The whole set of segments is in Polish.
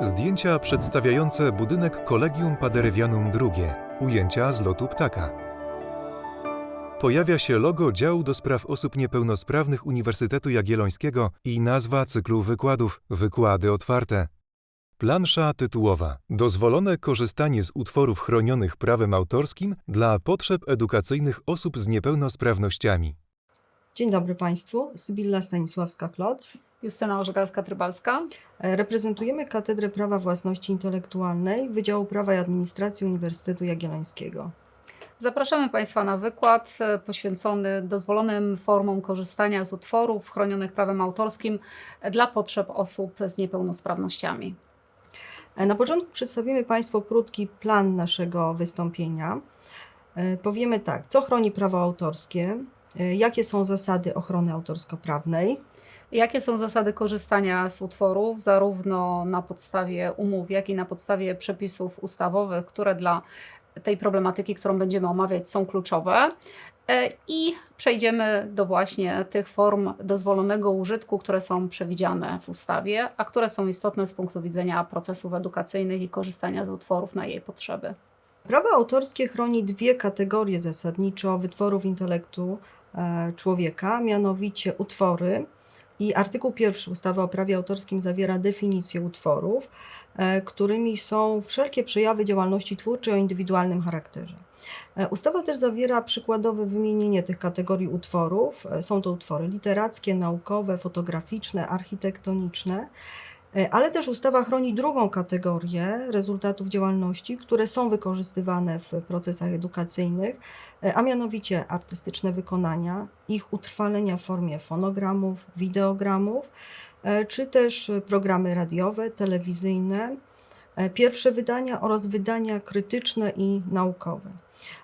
Zdjęcia przedstawiające budynek Collegium Paderewjanum II. Ujęcia z lotu ptaka. Pojawia się logo działu do spraw osób niepełnosprawnych Uniwersytetu Jagiellońskiego i nazwa cyklu wykładów Wykłady otwarte. Plansza tytułowa. Dozwolone korzystanie z utworów chronionych prawem autorskim dla potrzeb edukacyjnych osób z niepełnosprawnościami. Dzień dobry Państwu, Sybilla Stanisławska-Klot. Justyna Orzegalska-Trybalska. E, Reprezentujemy Katedrę Prawa Własności Intelektualnej Wydziału Prawa i Administracji Uniwersytetu Jagiellońskiego. Zapraszamy Państwa na wykład e, poświęcony dozwolonym formom korzystania z utworów chronionych prawem autorskim dla potrzeb osób z niepełnosprawnościami. E, Na początku przedstawimy Państwu krótki plan naszego wystąpienia. Powiemy tak, co chroni prawo autorskie, jakie są zasady ochrony autorsko-prawnej, Jakie są zasady korzystania z utworów, zarówno na podstawie umów, jak i na podstawie przepisów ustawowych, które dla tej problematyki, którą będziemy omawiać, są kluczowe. E, I przejdziemy do właśnie tych form dozwolonego użytku, które są przewidziane w ustawie, a które są istotne z punktu widzenia procesów edukacyjnych i korzystania z utworów na jej potrzeby. Prawo autorskie chroni dwie kategorie zasadniczo wytworów intelektu e, człowieka, mianowicie utwory i artykuł pierwszy ustawy o prawie autorskim zawiera definicję utworów, e, którymi są wszelkie przejawy działalności twórczej o indywidualnym charakterze. E, Ustawa też zawiera przykładowe wymienienie tych kategorii utworów. E, Są to utwory literackie, naukowe, fotograficzne, architektoniczne. E, Ale też ustawa chroni drugą kategorię rezultatów działalności, które są wykorzystywane w procesach edukacyjnych, e, a mianowicie artystyczne wykonania, ich utrwalenia w formie fonogramów, wideogramów, e, czy też programy radiowe, telewizyjne, pierwsze wydania oraz wydania krytyczne i naukowe.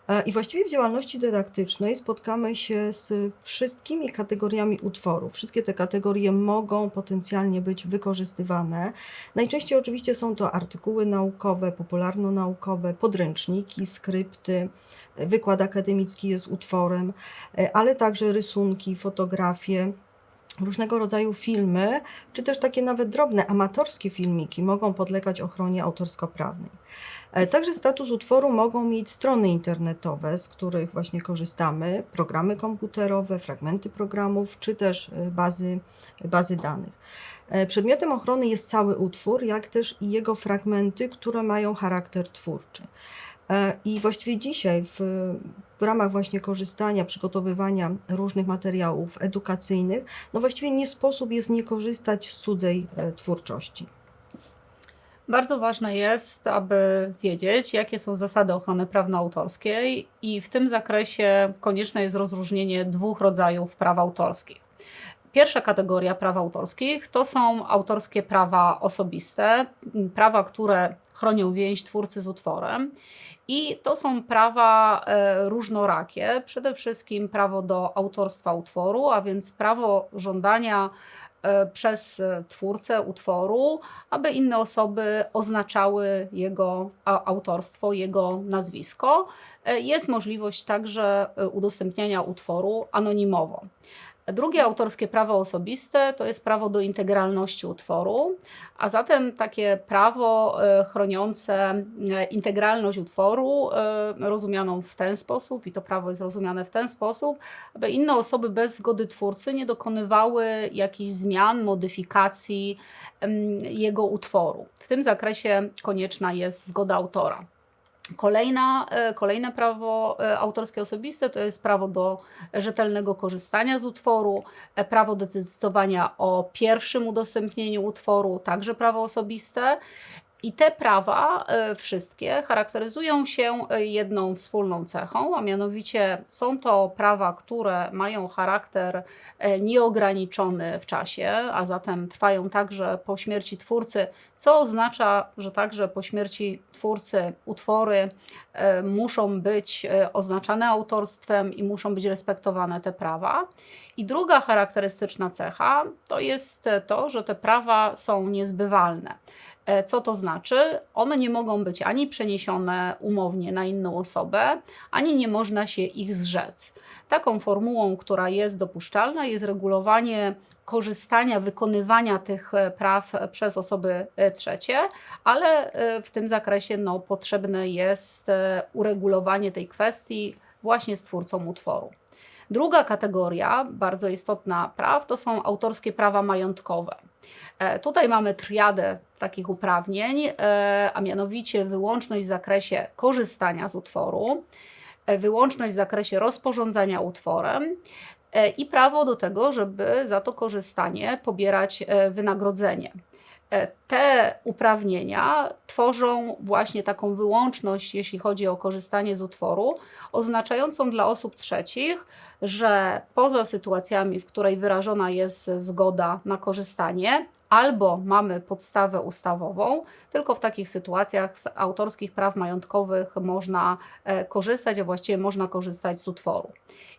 E, I właściwie w działalności dydaktycznej spotkamy się z wszystkimi kategoriami utworów. Wszystkie te kategorie mogą potencjalnie być wykorzystywane. Najczęściej oczywiście są to artykuły naukowe, popularno-naukowe, podręczniki, skrypty, e, wykład akademicki jest utworem, e, ale także rysunki, fotografie. Różnego rodzaju filmy, czy też takie nawet drobne, amatorskie filmiki mogą podlegać ochronie autorsko-prawnej. Także status utworu mogą mieć strony internetowe, z których właśnie korzystamy, programy komputerowe, fragmenty programów, czy też e, bazy, bazy danych. E, Przedmiotem ochrony jest cały utwór, jak też i jego fragmenty, które mają charakter twórczy. E, I właściwie dzisiaj w, w ramach właśnie korzystania, przygotowywania różnych materiałów edukacyjnych, no właściwie nie sposób jest nie korzystać z cudzej twórczości. Bardzo ważne jest, aby wiedzieć, jakie są zasady ochrony prawno-autorskiej, i w tym zakresie konieczne jest rozróżnienie dwóch rodzajów praw autorskich. Pierwsza kategoria praw autorskich to są autorskie prawa osobiste, prawa, które chronią więź twórcy z utworem. I to są prawa e, różnorakie. Przede wszystkim prawo do autorstwa utworu, a więc prawo żądania przez e, twórcę utworu, aby inne osoby oznaczały jego autorstwo, jego nazwisko. E, Jest możliwość także e, udostępniania utworu anonimowo. Drugie autorskie prawo osobiste to jest prawo do integralności utworu, a zatem takie prawo e, chroniące e, integralność utworu, e, rozumianą w ten sposób, i to prawo jest rozumiane w ten sposób, aby inne osoby bez zgody twórcy nie dokonywały jakichś zmian, modyfikacji jego utworu. W tym zakresie konieczna jest zgoda autora. Kolejna, e, kolejne prawo e, autorskie osobiste to jest prawo do rzetelnego korzystania z utworu, e, prawo do decydowania o pierwszym udostępnieniu utworu, także prawo osobiste. I te prawa e, wszystkie charakteryzują się e, jedną wspólną cechą, a mianowicie są to prawa, które mają charakter e, nieograniczony w czasie, a zatem trwają także po śmierci twórcy, co oznacza, że także po śmierci twórcy utwory muszą być oznaczane autorstwem i muszą być respektowane te prawa. I druga charakterystyczna cecha to jest to, że te prawa są niezbywalne. E, Co to znaczy? One nie mogą być ani przeniesione umownie na inną osobę, ani nie można się ich zrzec. Taką formułą, która jest dopuszczalna, jest regulowanie korzystania, wykonywania tych e, praw e, przez osoby trzecie, ale w tym zakresie no, potrzebne jest uregulowanie tej kwestii właśnie z twórcą utworu. Druga kategoria, bardzo istotna praw, to są autorskie prawa majątkowe. Tutaj mamy triadę takich uprawnień, e, a mianowicie wyłączność w zakresie korzystania z utworu, e, wyłączność w zakresie rozporządzania utworem e, i prawo do tego, żeby za to korzystanie pobierać wynagrodzenie. Te uprawnienia tworzą właśnie taką wyłączność, jeśli chodzi o korzystanie z utworu, oznaczającą dla osób trzecich, że poza sytuacjami, w której wyrażona jest zgoda na korzystanie, albo mamy podstawę ustawową, tylko w takich sytuacjach z autorskich praw majątkowych można e, korzystać, a właściwie można korzystać z utworu.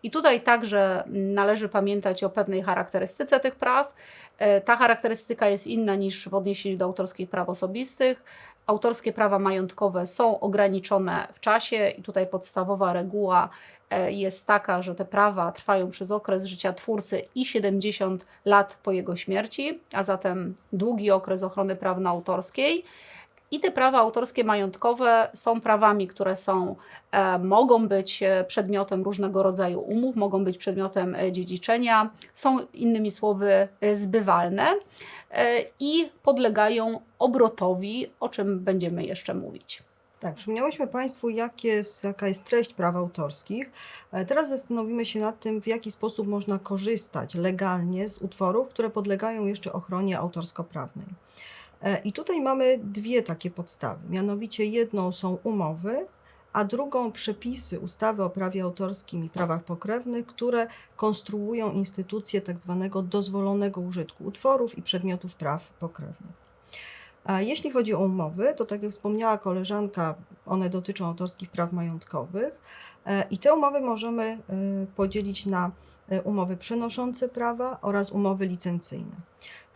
I tutaj także należy pamiętać o pewnej charakterystyce tych praw. E, Ta charakterystyka jest inna niż w odniesieniu do autorskich praw osobistych. Autorskie prawa majątkowe są ograniczone w czasie i tutaj podstawowa reguła e, jest taka, że te prawa trwają przez okres życia twórcy i 70 lat po jego śmierci, a zatem długi okres ochrony prawno-autorskiej. I te prawa autorskie majątkowe są prawami, które są, e, mogą być e, przedmiotem różnego rodzaju umów, mogą być przedmiotem e, dziedziczenia, są innymi słowy zbywalne i podlegają obrotowi, o czym będziemy jeszcze mówić. Tak, przypomniałyśmy Państwu, jak jest, jaka jest treść praw autorskich. Teraz zastanowimy się nad tym, w jaki sposób można korzystać legalnie z utworów, które podlegają jeszcze ochronie autorsko-prawnej. E, I tutaj mamy dwie takie podstawy. Mianowicie jedną są umowy, a drugą przepisy ustawy o prawie autorskim i prawach pokrewnych, które konstruują instytucję tak zwanego dozwolonego użytku utworów i przedmiotów praw pokrewnych. A jeśli chodzi o umowy, to tak jak wspomniała koleżanka, one dotyczą autorskich praw majątkowych e, i te umowy możemy e, podzielić na e, umowy przenoszące prawa oraz umowy licencyjne.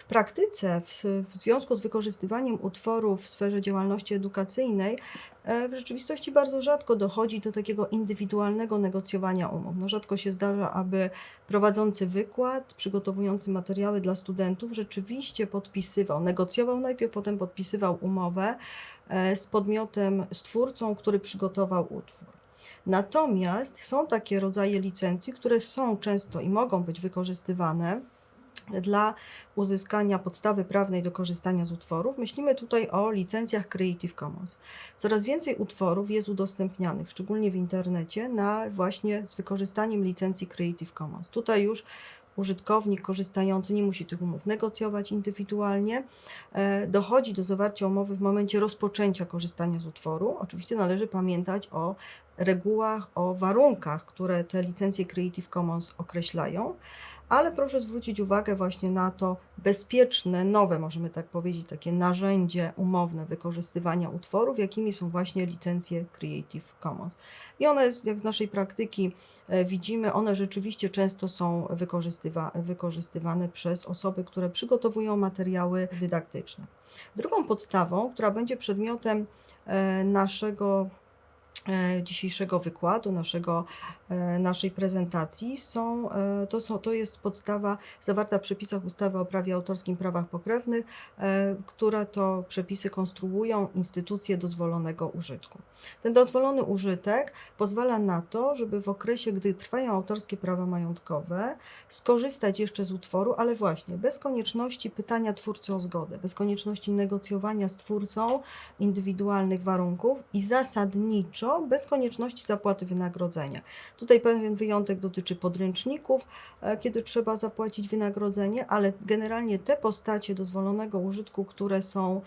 Praktyce, w, w związku z wykorzystywaniem utworów w sferze działalności edukacyjnej, e, w rzeczywistości bardzo rzadko dochodzi do takiego indywidualnego negocjowania umów. No, rzadko się zdarza, aby prowadzący wykład, przygotowujący materiały dla studentów, rzeczywiście podpisywał, negocjował najpierw, potem podpisywał umowę e, z podmiotem, z twórcą, który przygotował utwór. Natomiast są takie rodzaje licencji, które są często i mogą być wykorzystywane dla uzyskania podstawy prawnej do korzystania z utworów. Myślimy tutaj o licencjach Creative Commons. Coraz więcej utworów jest udostępnianych, szczególnie w internecie, na właśnie z wykorzystaniem licencji Creative Commons. Tutaj już użytkownik korzystający nie musi tych umów negocjować indywidualnie. E, Dochodzi do zawarcia umowy w momencie rozpoczęcia korzystania z utworu. Oczywiście należy pamiętać o regułach, o warunkach, które te licencje Creative Commons określają, ale proszę zwrócić uwagę właśnie na to bezpieczne, nowe, możemy tak powiedzieć, takie narzędzie umowne wykorzystywania utworów, jakimi są właśnie licencje Creative Commons. I one, jak z naszej praktyki e, widzimy, one rzeczywiście często są wykorzystywa wykorzystywane przez osoby, które przygotowują materiały dydaktyczne. Drugą podstawą, która będzie przedmiotem e, naszego e, dzisiejszego wykładu, naszego, naszej prezentacji są, e, to, są, to jest podstawa zawarta w przepisach ustawy o prawie autorskim, prawach pokrewnych, e, które to przepisy konstruują instytucje dozwolonego użytku. Ten dozwolony użytek pozwala na to, żeby w okresie, gdy trwają autorskie prawa majątkowe, skorzystać jeszcze z utworu, ale właśnie bez konieczności pytania twórcy o zgodę, bez konieczności negocjowania z twórcą indywidualnych warunków i zasadniczo bez konieczności zapłaty wynagrodzenia. Tutaj pewien wyjątek dotyczy podręczników, e, kiedy trzeba zapłacić wynagrodzenie, ale generalnie te postacie dozwolonego użytku, które są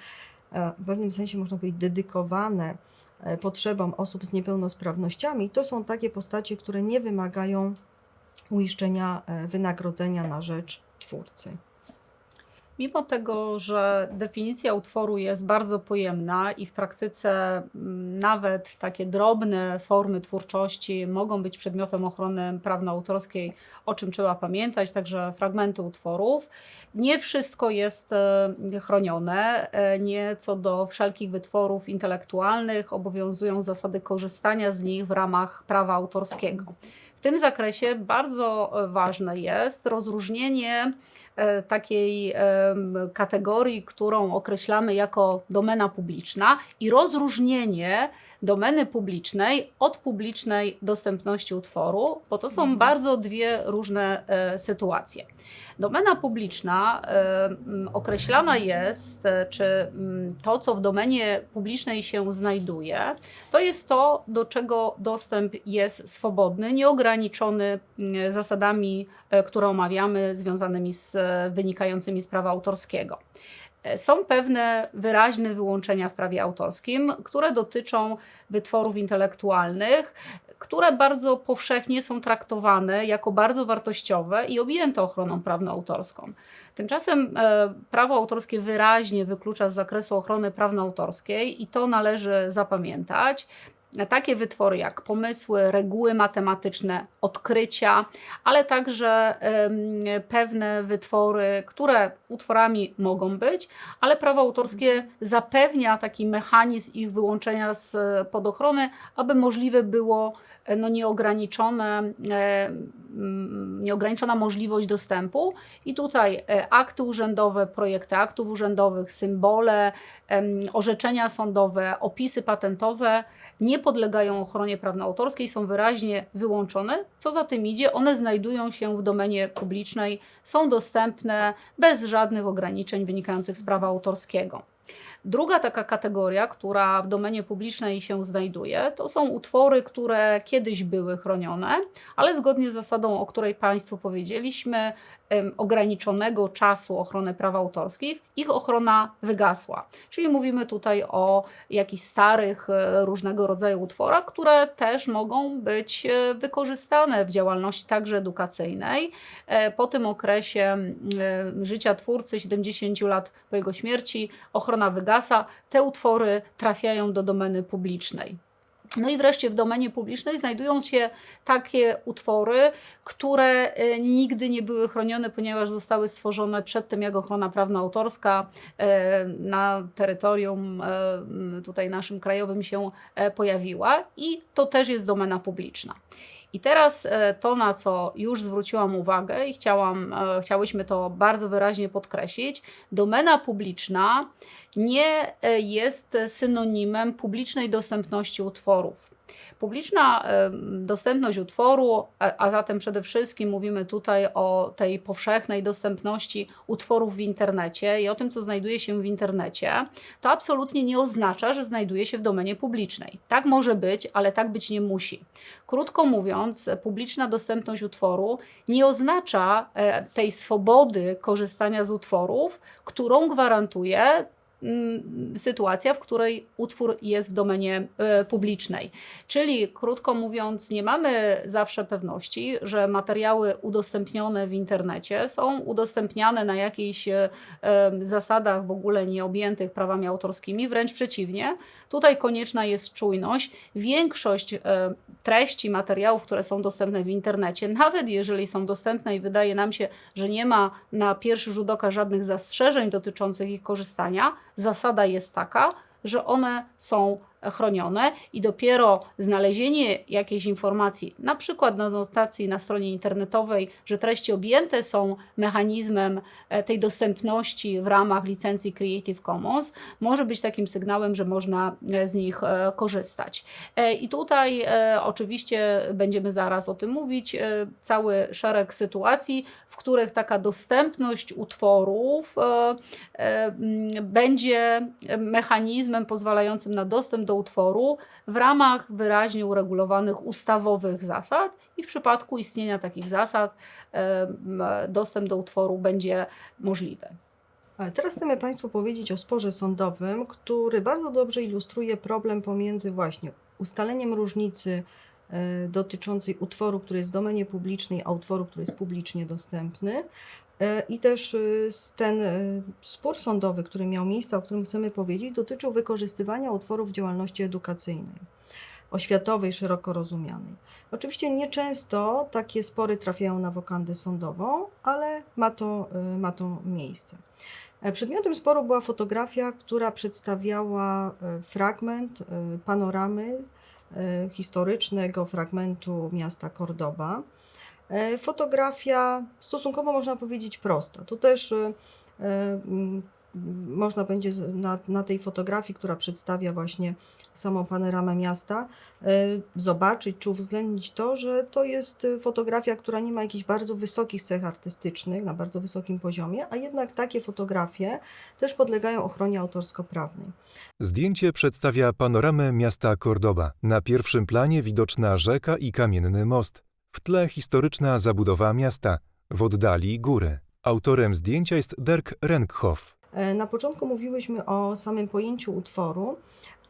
e, w pewnym sensie można powiedzieć dedykowane e, potrzebom osób z niepełnosprawnościami, to są takie postacie, które nie wymagają uiszczenia wynagrodzenia na rzecz twórcy. Mimo tego, że definicja utworu jest bardzo pojemna i w praktyce mm, nawet takie drobne formy twórczości mogą być przedmiotem ochrony prawno-autorskiej, o czym trzeba pamiętać, także fragmenty utworów, nie wszystko jest e, chronione. E, Nie co do wszelkich wytworów intelektualnych obowiązują zasady korzystania z nich w ramach prawa autorskiego. W tym zakresie bardzo e, ważne jest rozróżnienie takiej em, kategorii, którą określamy jako domena publiczna i rozróżnienie domeny publicznej od publicznej dostępności utworu, bo to są Mhm. bardzo dwie różne e, sytuacje. Domena publiczna e, określana jest, e, czy m, to, co w domenie publicznej się znajduje, to jest to, do czego dostęp jest swobodny, nieograniczony m, zasadami, e, które omawiamy, związanymi z e, wynikającymi z prawa autorskiego. E, Są pewne wyraźne wyłączenia w prawie autorskim, które dotyczą wytworów intelektualnych, które bardzo powszechnie są traktowane jako bardzo wartościowe i objęte ochroną prawno-autorską. Tymczasem e, prawo autorskie wyraźnie wyklucza z zakresu ochrony prawno-autorskiej i to należy zapamiętać. Takie wytwory jak pomysły, reguły matematyczne, odkrycia, ale także pewne wytwory, które utworami mogą być, ale prawo autorskie zapewnia taki mechanizm ich wyłączenia z pod ochrony, aby możliwe było e, no, nieograniczone, e, nieograniczona możliwość dostępu. I tutaj e, akty urzędowe, projekty aktów urzędowych, symbole, orzeczenia sądowe, opisy patentowe nie podlegają ochronie prawno-autorskiej, są wyraźnie wyłączone. Co za tym idzie, one znajdują się w domenie publicznej, są dostępne bez żadnych ograniczeń wynikających z prawa autorskiego. Druga taka kategoria, która w domenie publicznej się znajduje, to są utwory, które kiedyś były chronione, ale zgodnie z zasadą, o której Państwu powiedzieliśmy, ograniczonego czasu ochrony praw autorskich, ich ochrona wygasła. Czyli mówimy tutaj o jakichś starych, e, różnego rodzaju utworach, które też mogą być e, wykorzystane w działalności także edukacyjnej. E, Po tym okresie życia twórcy, 70 lat po jego śmierci, ochrona te utwory trafiają do domeny publicznej. No i wreszcie w domenie publicznej znajdują się takie utwory, które e, nigdy nie były chronione, ponieważ zostały stworzone przed tym, jak ochrona prawno-autorska e, na terytorium e, tutaj naszym krajowym się pojawiła i to też jest domena publiczna. I teraz e, to, na co już zwróciłam uwagę i chciałam, e, chciałyśmy to bardzo wyraźnie podkreślić, domena publiczna nie e, jest synonimem publicznej dostępności utworów. Publiczna dostępność utworu, a, zatem przede wszystkim mówimy tutaj o tej powszechnej dostępności utworów w internecie i o tym, co znajduje się w internecie, to absolutnie nie oznacza, że znajduje się w domenie publicznej. Tak może być, ale tak być nie musi. Krótko mówiąc, publiczna dostępność utworu nie oznacza e, tej swobody korzystania z utworów, którą gwarantuje sytuacja, w której utwór jest w domenie e, publicznej. Czyli krótko mówiąc, nie mamy zawsze pewności, że materiały udostępnione w internecie są udostępniane na jakichś e, em, zasadach w ogóle nieobjętych prawami autorskimi, wręcz przeciwnie. Tutaj konieczna jest czujność. Większość e, treści, materiałów, które są dostępne w internecie, nawet jeżeli są dostępne i wydaje nam się, że nie ma na pierwszy rzut oka żadnych zastrzeżeń dotyczących ich korzystania, zasada jest taka, że one są chronione i dopiero znalezienie jakiejś informacji, na przykład na notacji na stronie internetowej, że treści objęte są mechanizmem e, tej dostępności w ramach licencji Creative Commons, może być takim sygnałem, że można e, z nich e, korzystać. I tutaj oczywiście będziemy zaraz o tym mówić, cały szereg sytuacji, w których taka dostępność utworów będzie mechanizmem pozwalającym na dostęp do utworu w ramach wyraźnie uregulowanych ustawowych zasad i w przypadku istnienia takich zasad dostęp do utworu będzie możliwy. Teraz chcemy Państwu powiedzieć o sporze sądowym, który bardzo dobrze ilustruje problem pomiędzy właśnie ustaleniem różnicy e, dotyczącej utworu, który jest w domenie publicznej, a utworu, który jest publicznie dostępny. E, I też s- ten y, spór sądowy, który miał miejsce, o którym chcemy powiedzieć, dotyczył wykorzystywania utworów działalności edukacyjnej, oświatowej, szeroko rozumianej. Oczywiście nieczęsto takie spory trafiają na wokandę sądową, ale ma to, ma to miejsce. E, Przedmiotem sporu była fotografia, która przedstawiała e, fragment e, panoramy e, historycznego fragmentu miasta Cordoba. E, Fotografia stosunkowo można powiedzieć prosta. Tu też e, e, można będzie na, na tej fotografii, która przedstawia właśnie samą panoramę miasta, zobaczyć czy uwzględnić to, że to jest fotografia, która nie ma jakichś bardzo wysokich cech artystycznych, na bardzo wysokim poziomie, a jednak takie fotografie też podlegają ochronie autorsko-prawnej. Zdjęcie przedstawia panoramę miasta Cordoba. Na pierwszym planie widoczna rzeka i kamienny most. W tle historyczna zabudowa miasta. W oddali góry. Autorem zdjęcia jest Dirk Renkhoff. E, Na początku mówiłyśmy o samym pojęciu utworu,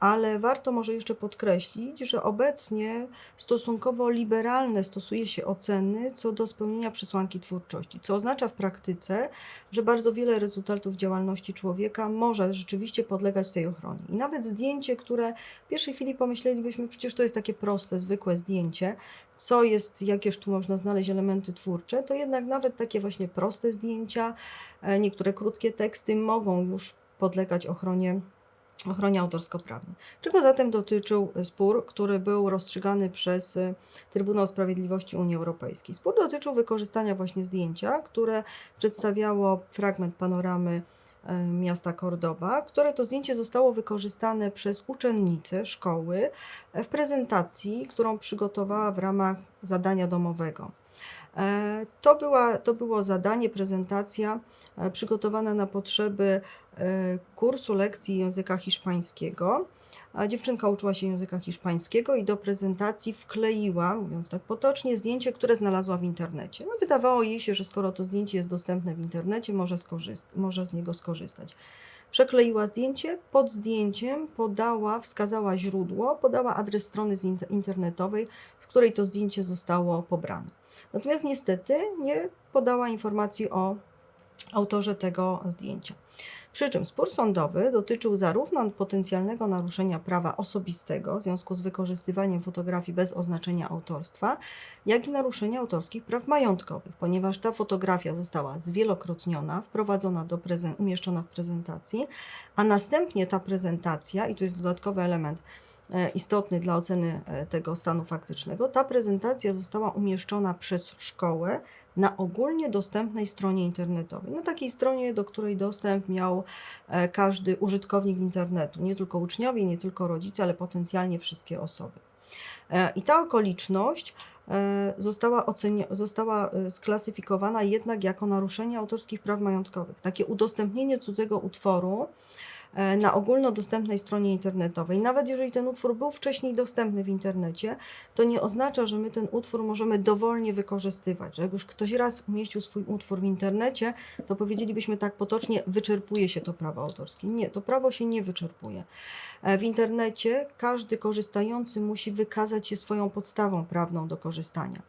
ale warto może jeszcze podkreślić, że obecnie stosunkowo liberalne stosuje się oceny co do spełnienia przesłanki twórczości, co oznacza w praktyce, że bardzo wiele rezultatów działalności człowieka może rzeczywiście podlegać tej ochronie. I nawet zdjęcie, które w pierwszej chwili pomyślelibyśmy, przecież to jest takie proste, zwykłe zdjęcie, co jest, jakież tu można znaleźć elementy twórcze, to jednak nawet takie właśnie proste zdjęcia, e, niektóre krótkie teksty mogą już podlegać ochronie ochronie autorsko-prawnej. Czego zatem dotyczył spór, który był rozstrzygany przez e, Trybunał Sprawiedliwości Unii Europejskiej? Spór dotyczył wykorzystania właśnie zdjęcia, które przedstawiało fragment panoramy e, miasta Cordoba, które to zdjęcie zostało wykorzystane przez uczennice szkoły w prezentacji, którą przygotowała w ramach zadania domowego. E, To, była, to było zadanie, prezentacja e, przygotowana na potrzeby e, kursu lekcji języka hiszpańskiego. Dziewczynka uczyła się języka hiszpańskiego i do prezentacji wkleiła, mówiąc tak potocznie, zdjęcie, które znalazła w internecie. No, wydawało jej się, że skoro to zdjęcie jest dostępne w internecie, może, może z niego skorzystać. Przekleiła zdjęcie, pod zdjęciem podała, wskazała źródło, podała adres strony internetowej, z której to zdjęcie zostało pobrane. Natomiast niestety nie podała informacji o autorze tego zdjęcia. Przy czym spór sądowy dotyczył zarówno potencjalnego naruszenia prawa osobistego w związku z wykorzystywaniem fotografii bez oznaczenia autorstwa, jak i naruszenia autorskich praw majątkowych, ponieważ ta fotografia została zwielokrotniona, wprowadzona do umieszczona w prezentacji, a następnie ta prezentacja, i tu jest dodatkowy element istotny dla oceny e, tego stanu faktycznego, ta prezentacja została umieszczona przez szkołę na ogólnie dostępnej stronie internetowej. Na takiej stronie, do której dostęp miał e, każdy użytkownik internetu, nie tylko uczniowie, nie tylko rodzice, ale potencjalnie wszystkie osoby. E, I ta okoliczność e, została, została e, sklasyfikowana jednak jako naruszenie autorskich praw majątkowych. Takie udostępnienie cudzego utworu e, na ogólnodostępnej stronie internetowej. Nawet jeżeli ten utwór był wcześniej dostępny w internecie, to nie oznacza, że my ten utwór możemy dowolnie wykorzystywać. Że jak już ktoś raz umieścił swój utwór w internecie, to powiedzielibyśmy tak potocznie, wyczerpuje się to prawo autorskie. Nie, to prawo się nie wyczerpuje. E, W internecie każdy korzystający musi wykazać się swoją podstawą prawną do korzystania.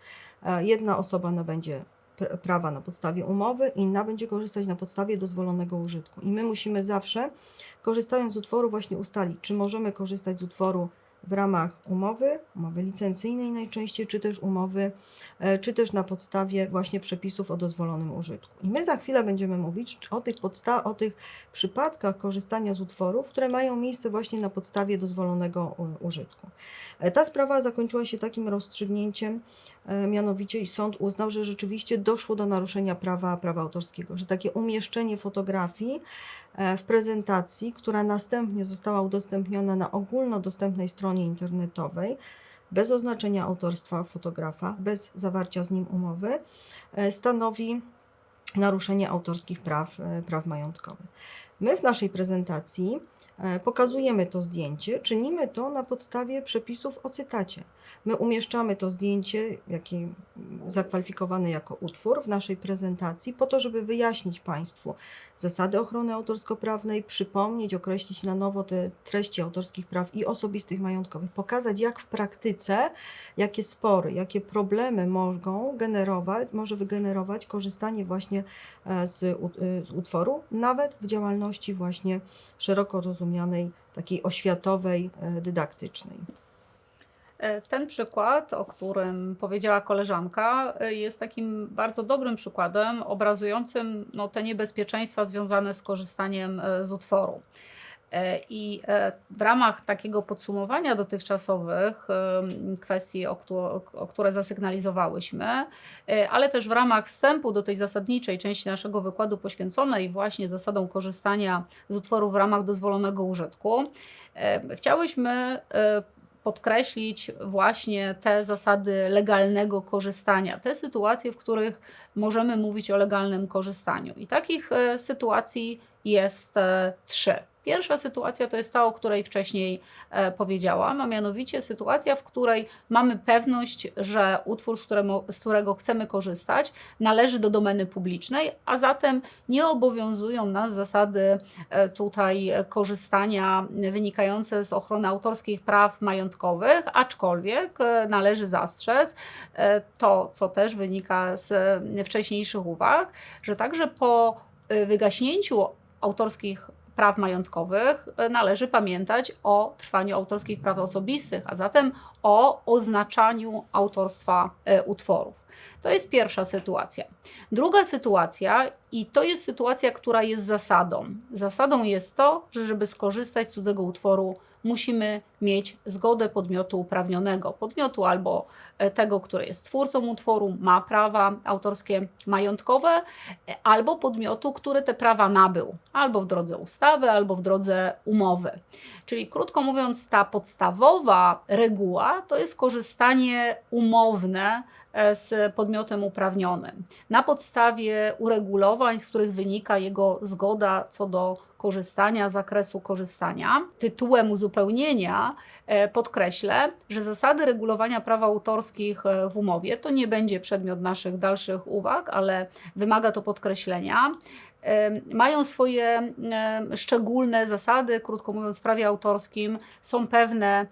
E, Jedna osoba nabędzie prawa na podstawie umowy, inna będzie korzystać na podstawie dozwolonego użytku. I my musimy zawsze, korzystając z utworu, właśnie ustalić, czy możemy korzystać z utworu w ramach umowy, umowy licencyjnej najczęściej, czy też umowy, e, czy też na podstawie właśnie przepisów o dozwolonym użytku. I my za chwilę będziemy mówić o tych, podsta- o tych przypadkach korzystania z utworów, które mają miejsce właśnie na podstawie dozwolonego użytku. E, Ta sprawa zakończyła się takim rozstrzygnięciem, e, mianowicie sąd uznał, że rzeczywiście doszło do naruszenia prawa, prawa autorskiego, że takie umieszczenie fotografii w prezentacji, która następnie została udostępniona na ogólnodostępnej stronie internetowej, bez oznaczenia autorstwa fotografa, bez zawarcia z nim umowy, e, stanowi naruszenie autorskich praw, e, praw majątkowych. My w naszej prezentacji e, pokazujemy to zdjęcie, czynimy to na podstawie przepisów o cytacie. My umieszczamy to zdjęcie, jaki zakwalifikowany jako utwór w naszej prezentacji, po to, żeby wyjaśnić Państwu zasady ochrony autorsko-prawnej, przypomnieć, określić na nowo te treści autorskich praw i osobistych majątkowych, pokazać jak w praktyce, jakie spory, jakie problemy mogą generować, może wygenerować korzystanie właśnie e, z, y, z utworu, nawet w działalności właśnie szeroko rozumianej, takiej oświatowej, e, dydaktycznej. E, Ten przykład, o którym powiedziała koleżanka, e, jest takim bardzo dobrym przykładem obrazującym no, te niebezpieczeństwa związane z korzystaniem z utworu. E, I e, w ramach takiego podsumowania dotychczasowych kwestii, o, któ- o które zasygnalizowałyśmy, e, ale też w ramach wstępu do tej zasadniczej części naszego wykładu poświęconej właśnie zasadom korzystania z utworu w ramach dozwolonego użytku, chciałyśmy podkreślić właśnie te zasady legalnego korzystania, te sytuacje, w których możemy mówić o legalnym korzystaniu. I takich sytuacji jest trzy. Pierwsza sytuacja to jest ta, o której wcześniej e, powiedziałam, a mianowicie sytuacja, w której mamy pewność, że utwór, z, któremu, z którego chcemy korzystać, należy do domeny publicznej, a zatem nie obowiązują nas zasady e, tutaj korzystania wynikające z ochrony autorskich praw majątkowych, aczkolwiek e, należy zastrzec to, co też wynika z wcześniejszych uwag, że także po wygaśnięciu autorskich praw majątkowych e, należy pamiętać o trwaniu autorskich praw osobistych, a zatem o oznaczaniu autorstwa e, utworów. To jest pierwsza sytuacja. Druga sytuacja, i to jest sytuacja, która jest zasadą. Zasadą jest to, że żeby skorzystać z cudzego utworu, musimy mieć zgodę podmiotu uprawnionego. Podmiotu albo e, tego, który jest twórcą utworu, ma prawa autorskie majątkowe, e, albo podmiotu, który te prawa nabył, albo w drodze ustawy, albo w drodze umowy. Czyli krótko mówiąc, ta podstawowa reguła to jest korzystanie umowne z podmiotem uprawnionym na podstawie uregulowań, z których wynika jego zgoda co do korzystania, zakresu korzystania. Tytułem uzupełnienia e, podkreślę, że zasady regulowania praw autorskich e, w umowie to nie będzie przedmiot naszych dalszych uwag, ale wymaga to podkreślenia. Mają swoje szczególne zasady, krótko mówiąc, w prawie autorskim są pewne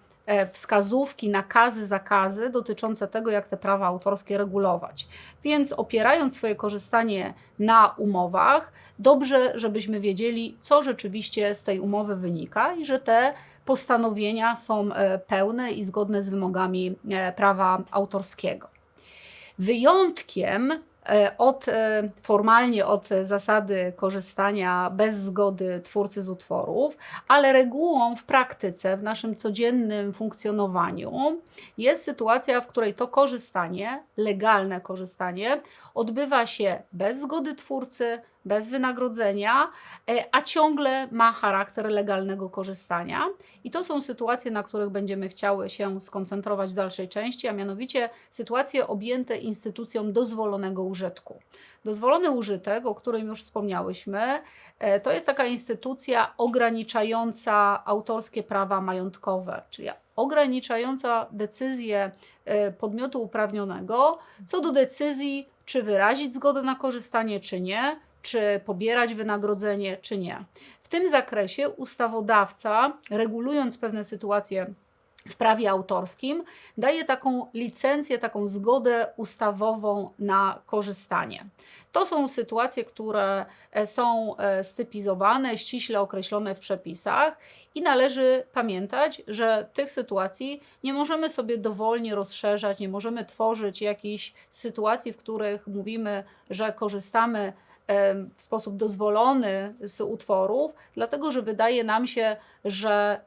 wskazówki, nakazy, zakazy dotyczące tego, jak te prawa autorskie regulować. Więc opierając swoje korzystanie na umowach, dobrze, żebyśmy wiedzieli, co rzeczywiście z tej umowy wynika i że te postanowienia są e, pełne i zgodne z wymogami e, prawa autorskiego. Wyjątkiem e, od, e, formalnie od zasady korzystania bez zgody twórcy z utworów, ale regułą w praktyce, w naszym codziennym funkcjonowaniu jest sytuacja, w której to korzystanie, legalne korzystanie, odbywa się bez zgody twórcy, bez wynagrodzenia, e, a ciągle ma charakter legalnego korzystania. I to są sytuacje, na których będziemy chciały się skoncentrować w dalszej części, a mianowicie sytuacje objęte instytucją dozwolonego użytku. Dozwolony użytek, o którym już wspomniałyśmy, e, to jest taka instytucja ograniczająca autorskie prawa majątkowe, czyli ograniczająca decyzję e, podmiotu uprawnionego co do decyzji, czy wyrazić zgodę na korzystanie, czy nie, czy pobierać wynagrodzenie, czy nie. W tym zakresie ustawodawca, regulując pewne sytuacje w prawie autorskim, daje taką licencję, taką zgodę ustawową na korzystanie. To są sytuacje, które e, są e, stypizowane, ściśle określone w przepisach i należy pamiętać, że tych sytuacji nie możemy sobie dowolnie rozszerzać, nie możemy tworzyć jakichś sytuacji, w których mówimy, że korzystamy w sposób dozwolony z utworów, dlatego że wydaje nam się, że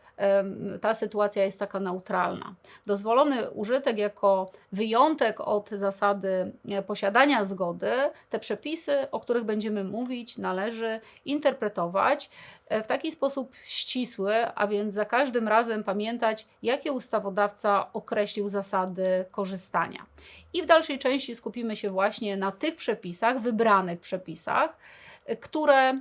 ta sytuacja jest taka neutralna. Dozwolony użytek jako wyjątek od zasady e, posiadania zgody, te przepisy, o których będziemy mówić, należy interpretować w taki sposób ścisły, a więc za każdym razem pamiętać, jakie ustawodawca określił zasady korzystania. I w dalszej części skupimy się właśnie na tych przepisach, wybranych przepisach, e, które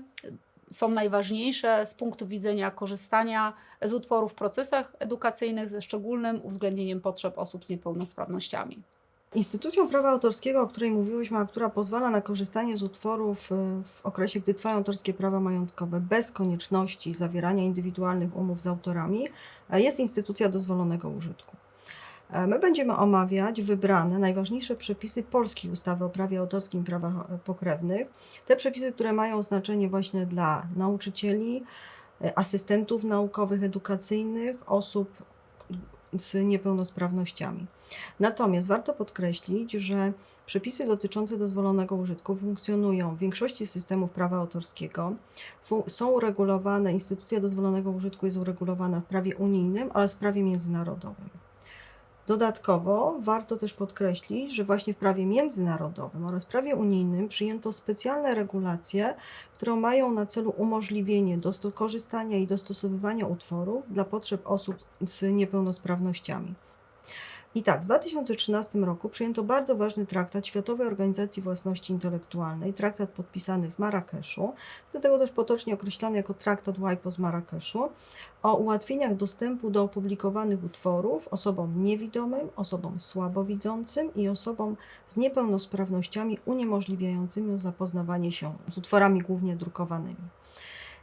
są najważniejsze z punktu widzenia korzystania z utworów w procesach edukacyjnych ze szczególnym uwzględnieniem potrzeb osób z niepełnosprawnościami. Instytucją prawa autorskiego, o której mówiłyśmy, a która pozwala na korzystanie z utworów y, w okresie, gdy trwają autorskie prawa majątkowe bez konieczności zawierania indywidualnych umów z autorami, e, jest instytucja dozwolonego użytku. E, My będziemy omawiać wybrane najważniejsze przepisy polskiej ustawy o prawie autorskim i prawach pokrewnych. Te przepisy, które mają znaczenie właśnie dla nauczycieli, asystentów naukowych, edukacyjnych, osób z niepełnosprawnościami. Natomiast warto podkreślić, że przepisy dotyczące dozwolonego użytku funkcjonują w większości systemów prawa autorskiego. Są uregulowane, instytucja dozwolonego użytku jest uregulowana w prawie unijnym oraz w prawie międzynarodowym. Dodatkowo warto też podkreślić, że właśnie w prawie międzynarodowym oraz prawie unijnym przyjęto specjalne regulacje, które mają na celu umożliwienie korzystania i dostosowywania utworów dla potrzeb osób z niepełnosprawnościami. I tak, w 2013 roku przyjęto bardzo ważny traktat Światowej Organizacji Własności Intelektualnej, traktat podpisany w Marrakeszu, dlatego też potocznie określany jako traktat WIPO z Marrakeszu, o ułatwieniach dostępu do opublikowanych utworów osobom niewidomym, osobom słabowidzącym i osobom z niepełnosprawnościami uniemożliwiającymi zapoznawanie się z utworami głównie drukowanymi.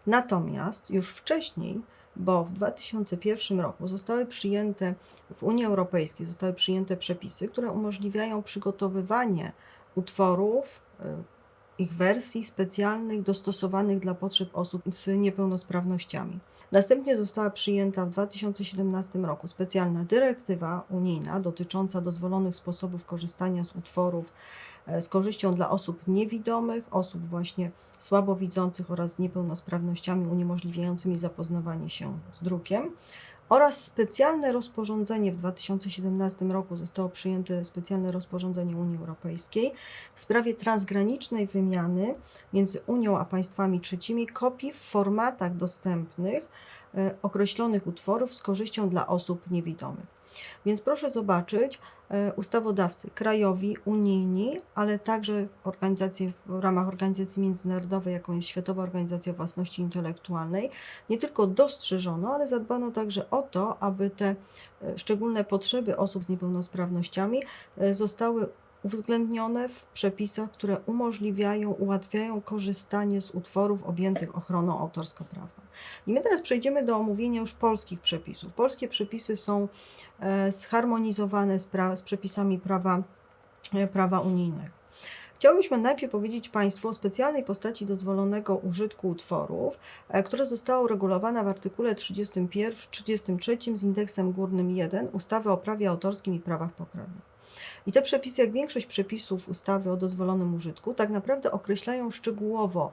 Natomiast już wcześniej, bo w 2001 roku zostały przyjęte w Unii Europejskiej zostały przyjęte przepisy, które umożliwiają przygotowywanie utworów, y, ich wersji specjalnych, dostosowanych dla potrzeb osób z niepełnosprawnościami. Następnie została przyjęta w 2017 roku specjalna dyrektywa unijna dotycząca dozwolonych sposobów korzystania z utworów z korzyścią dla osób niewidomych, osób właśnie słabowidzących oraz z niepełnosprawnościami uniemożliwiającymi zapoznawanie się z drukiem. Oraz specjalne rozporządzenie w 2017 roku zostało przyjęte specjalne rozporządzenie Unii Europejskiej w sprawie transgranicznej wymiany między Unią a państwami trzecimi kopii w formatach dostępnych e, określonych utworów z korzyścią dla osób niewidomych. Więc proszę zobaczyć, e, ustawodawcy krajowi, unijni, ale także organizacje w ramach organizacji międzynarodowej, jaką jest Światowa Organizacja Własności Intelektualnej, nie tylko dostrzeżono, ale zadbano także o to, aby te e, szczególne potrzeby osób z niepełnosprawnościami e, zostały uwzględnione w przepisach, które umożliwiają, ułatwiają korzystanie z utworów objętych ochroną autorsko-prawną. I my teraz przejdziemy do omówienia już polskich przepisów. Polskie przepisy są e, zharmonizowane z, pra- z przepisami prawa, e, prawa unijnego. Chciałbyśmy najpierw powiedzieć Państwu o specjalnej postaci dozwolonego użytku utworów, e, która została uregulowana w artykule 31, 33 z indeksem górnym 1 ustawy o prawie autorskim i prawach pokrewnych. I te przepisy, jak większość przepisów ustawy o dozwolonym użytku, tak naprawdę określają szczegółowo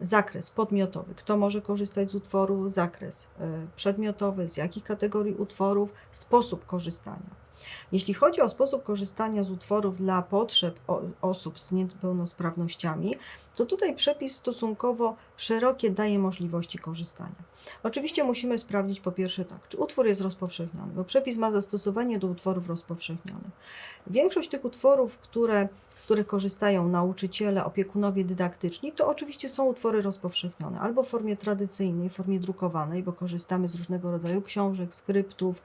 zakres podmiotowy, kto może korzystać z utworu, zakres y, przedmiotowy, z jakich kategorii utworów, sposób korzystania. Jeśli chodzi o sposób korzystania z utworów dla potrzeb osób z niepełnosprawnościami, to tutaj przepis stosunkowo szerokie daje możliwości korzystania. Oczywiście musimy sprawdzić po pierwsze tak, czy utwór jest rozpowszechniony, bo przepis ma zastosowanie do utworów rozpowszechnionych. Większość tych utworów, które, z których korzystają nauczyciele, opiekunowie dydaktyczni, to oczywiście są utwory rozpowszechnione, albo w formie tradycyjnej, w formie drukowanej, bo korzystamy z różnego rodzaju książek, skryptów,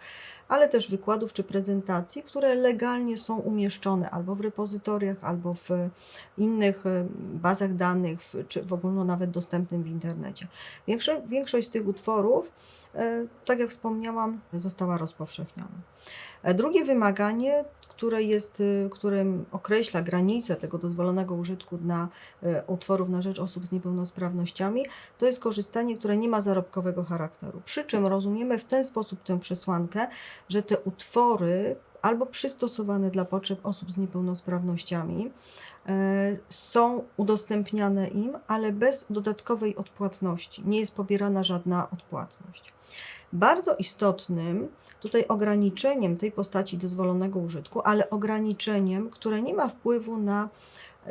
ale też wykładów czy prezentacji, które legalnie są umieszczone albo w repozytoriach, albo w innych e, bazach danych, czy w ogóle nawet dostępnym w internecie. Większo- Większość z tych utworów, e, tak jak wspomniałam, została rozpowszechniona. E, Drugie wymaganie, które jest, y, którym określa granice tego dozwolonego użytku dla e, utworów na rzecz osób z niepełnosprawnościami, to jest korzystanie, które nie ma zarobkowego charakteru. Przy czym rozumiemy w ten sposób tę przesłankę, że te utwory albo przystosowane dla potrzeb osób z niepełnosprawnościami e, są udostępniane im, ale bez dodatkowej odpłatności. Nie jest pobierana żadna odpłatność. Bardzo istotnym tutaj ograniczeniem tej postaci dozwolonego użytku, ale ograniczeniem, które nie ma wpływu na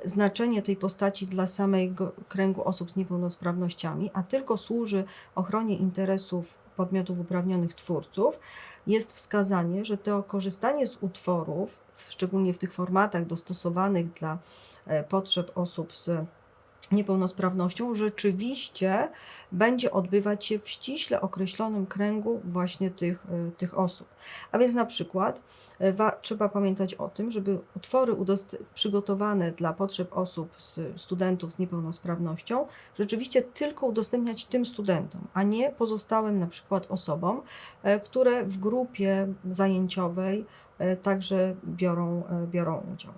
znaczenie tej postaci dla samego kręgu osób z niepełnosprawnościami, a tylko służy ochronie interesów podmiotów uprawnionych twórców, jest wskazanie, że to korzystanie z utworów, szczególnie w tych formatach dostosowanych dla e, potrzeb osób z niepełnosprawnością rzeczywiście będzie odbywać się w ściśle określonym kręgu właśnie tych, y, tych osób. A więc na przykład y, wa, trzeba pamiętać o tym, żeby utwory przygotowane dla potrzeb osób, z, studentów z niepełnosprawnością, rzeczywiście tylko udostępniać tym studentom, a nie pozostałym na przykład osobom, e, które w grupie zajęciowej e, także biorą, e, biorą udział.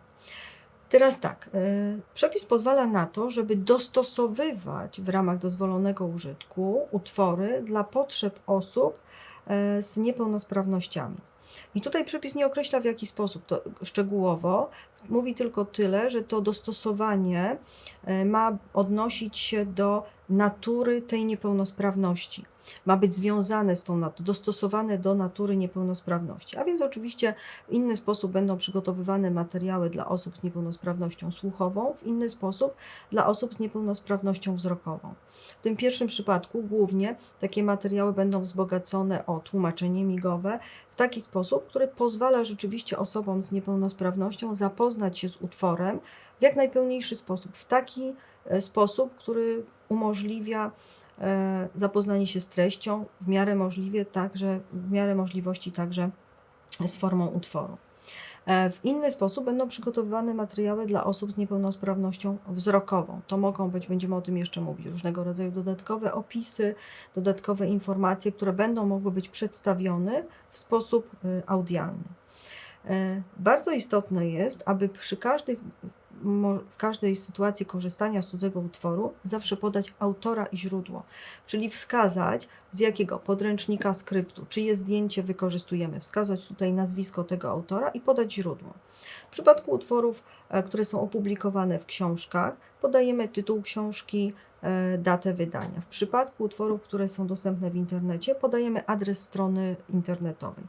Teraz tak, y, przepis pozwala na to, żeby dostosowywać w ramach dozwolonego użytku utwory dla potrzeb osób e, z niepełnosprawnościami. I tutaj przepis nie określa w jaki sposób to szczegółowo, mówi tylko tyle, że to dostosowanie e, ma odnosić się do natury tej niepełnosprawności. Ma być związane z tą dostosowane do natury niepełnosprawności. A więc oczywiście w inny sposób będą przygotowywane materiały dla osób z niepełnosprawnością słuchową, w inny sposób dla osób z niepełnosprawnością wzrokową. W tym pierwszym przypadku głównie takie materiały będą wzbogacone o tłumaczenie migowe w taki sposób, który pozwala rzeczywiście osobom z niepełnosprawnością zapoznać się z utworem w jak najpełniejszy sposób, w taki e, sposób, który umożliwia zapoznanie się z treścią, w miarę możliwie także, w miarę możliwości także z formą utworu. E, W inny sposób będą przygotowywane materiały dla osób z niepełnosprawnością wzrokową. To mogą być, będziemy o tym jeszcze mówić, różnego rodzaju dodatkowe opisy, dodatkowe informacje, które będą mogły być przedstawione w sposób y, audialny. E, Bardzo istotne jest, aby przy każdych, w każdej sytuacji korzystania z cudzego utworu zawsze podać autora i źródło, czyli wskazać z jakiego podręcznika skryptu, czyje zdjęcie wykorzystujemy, wskazać tutaj nazwisko tego autora i podać źródło. W przypadku utworów, e, które są opublikowane w książkach, podajemy tytuł książki, datę wydania. W przypadku utworów, które są dostępne w internecie, podajemy adres strony internetowej.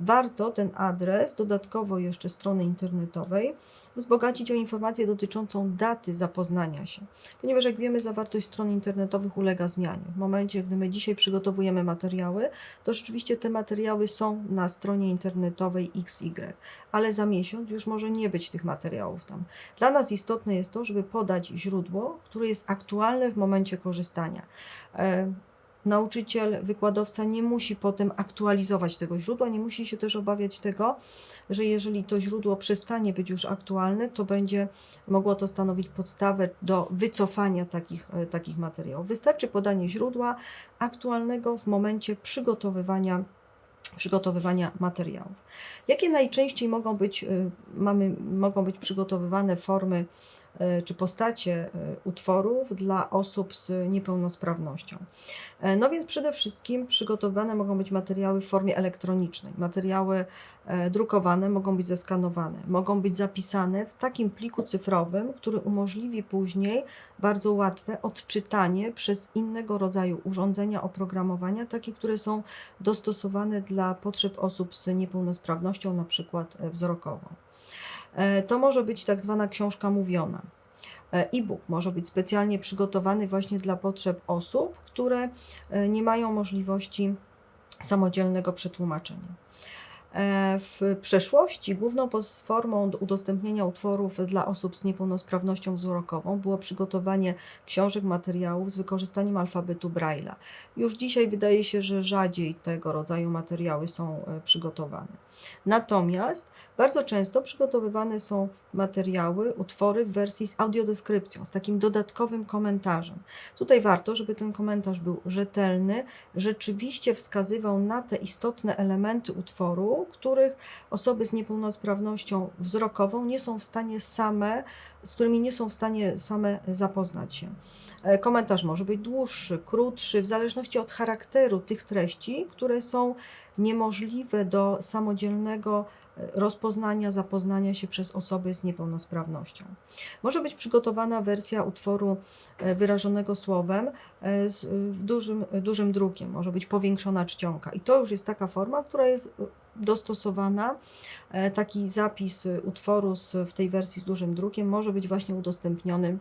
Warto ten adres, dodatkowo jeszcze strony internetowej, wzbogacić o informację dotyczącą daty zapoznania się, ponieważ jak wiemy, zawartość stron internetowych ulega zmianie. W momencie, gdy my dzisiaj przygotowujemy materiały, to rzeczywiście te materiały są na stronie internetowej XY, ale za miesiąc już może nie być tych materiałów tam. Dla nas istotne jest to, żeby podać źródło, które jest aktualne w momencie korzystania. E, Nauczyciel, wykładowca nie musi potem aktualizować tego źródła, nie musi się też obawiać tego, że jeżeli to źródło przestanie być już aktualne, to będzie mogło to stanowić podstawę do wycofania takich, e, takich materiałów. Wystarczy podanie źródła aktualnego w momencie przygotowywania przygotowywania materiałów. Jakie najczęściej mogą być, y, mamy, mogą być przygotowywane formy czy postacie y, utworów dla osób z niepełnosprawnością? E, No więc przede wszystkim przygotowywane mogą być materiały w formie elektronicznej. Materiały e, drukowane mogą być zeskanowane, mogą być zapisane w takim pliku cyfrowym, który umożliwi później bardzo łatwe odczytanie przez innego rodzaju urządzenia oprogramowania, takie, które są dostosowane dla potrzeb osób z niepełnosprawnością, na przykład e, wzrokową. E, To może być tak zwana książka mówiona. E, E-book może być specjalnie przygotowany właśnie dla potrzeb osób, które e, nie mają możliwości samodzielnego przetłumaczenia. E, W przeszłości główną formą do udostępnienia utworów dla osób z niepełnosprawnością wzrokową było przygotowanie książek, materiałów z wykorzystaniem alfabetu Braille'a. Już dzisiaj wydaje się, że rzadziej tego rodzaju materiały są e, przygotowane. Natomiast bardzo często przygotowywane są materiały, utwory w wersji z audiodeskrypcją, z takim dodatkowym komentarzem. Tutaj warto, żeby ten komentarz był rzetelny, rzeczywiście wskazywał na te istotne elementy utworu, których osoby z niepełnosprawnością wzrokową nie są w stanie same, z którymi nie są w stanie same zapoznać się. E, Komentarz może być dłuższy, krótszy, w zależności od charakteru tych treści, które są niemożliwe do samodzielnego rozpoznania, zapoznania się przez osoby z niepełnosprawnością. Może być przygotowana wersja utworu e, wyrażonego słowem e, z, w dużym, dużym drukiem, może być powiększona czcionka. I to już jest taka forma, która jest e, dostosowana. E, Taki zapis e, utworu z, w tej wersji z dużym drukiem może być właśnie udostępniony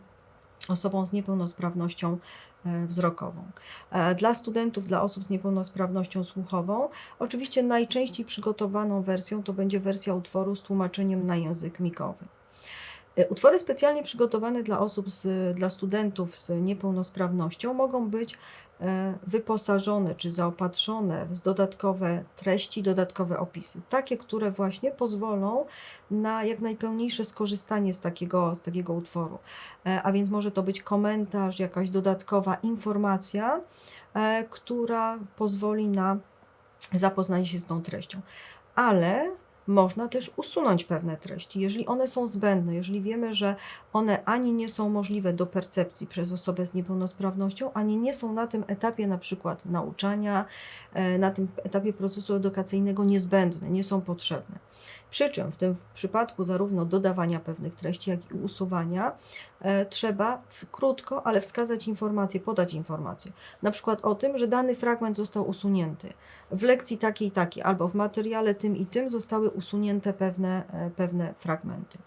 osobom z niepełnosprawnością e, wzrokową. E, Dla studentów, dla osób z niepełnosprawnością słuchową, oczywiście najczęściej przygotowaną wersją to będzie wersja utworu z tłumaczeniem na język migowy. E, Utwory specjalnie przygotowane dla osób, z, dla studentów z niepełnosprawnością mogą być e, wyposażone czy zaopatrzone w dodatkowe treści, dodatkowe opisy. Takie, które właśnie pozwolą na jak najpełniejsze skorzystanie z takiego, z takiego utworu. E, A więc może to być komentarz, jakaś dodatkowa informacja, e, która pozwoli na zapoznanie się z tą treścią. Ale można też usunąć pewne treści, jeżeli one są zbędne, jeżeli wiemy, że one ani nie są możliwe do percepcji przez osobę z niepełnosprawnością, ani nie są na tym etapie na przykład nauczania, e, na tym etapie procesu edukacyjnego niezbędne, nie są potrzebne. Przy czym w tym przypadku zarówno dodawania pewnych treści, jak i usuwania e, trzeba w- krótko, ale wskazać informację, podać informację. Na przykład o tym, że dany fragment został usunięty w lekcji takiej i takiej, albo w materiale tym i tym zostały usunięte pewne, e, pewne fragmenty.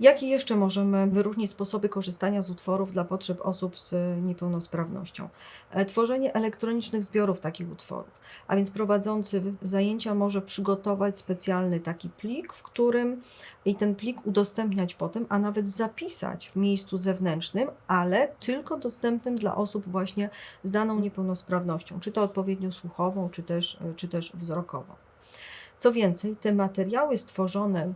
Jakie jeszcze możemy wyróżnić sposoby korzystania z utworów dla potrzeb osób z niepełnosprawnością? E, Tworzenie elektronicznych zbiorów takich utworów, a więc prowadzący zajęcia może przygotować specjalny taki plik, w którym i ten plik udostępniać potem, a nawet zapisać w miejscu zewnętrznym, ale tylko dostępnym dla osób właśnie z daną niepełnosprawnością, czy to odpowiednio słuchową, czy też, czy też wzrokową. Co więcej, te materiały stworzone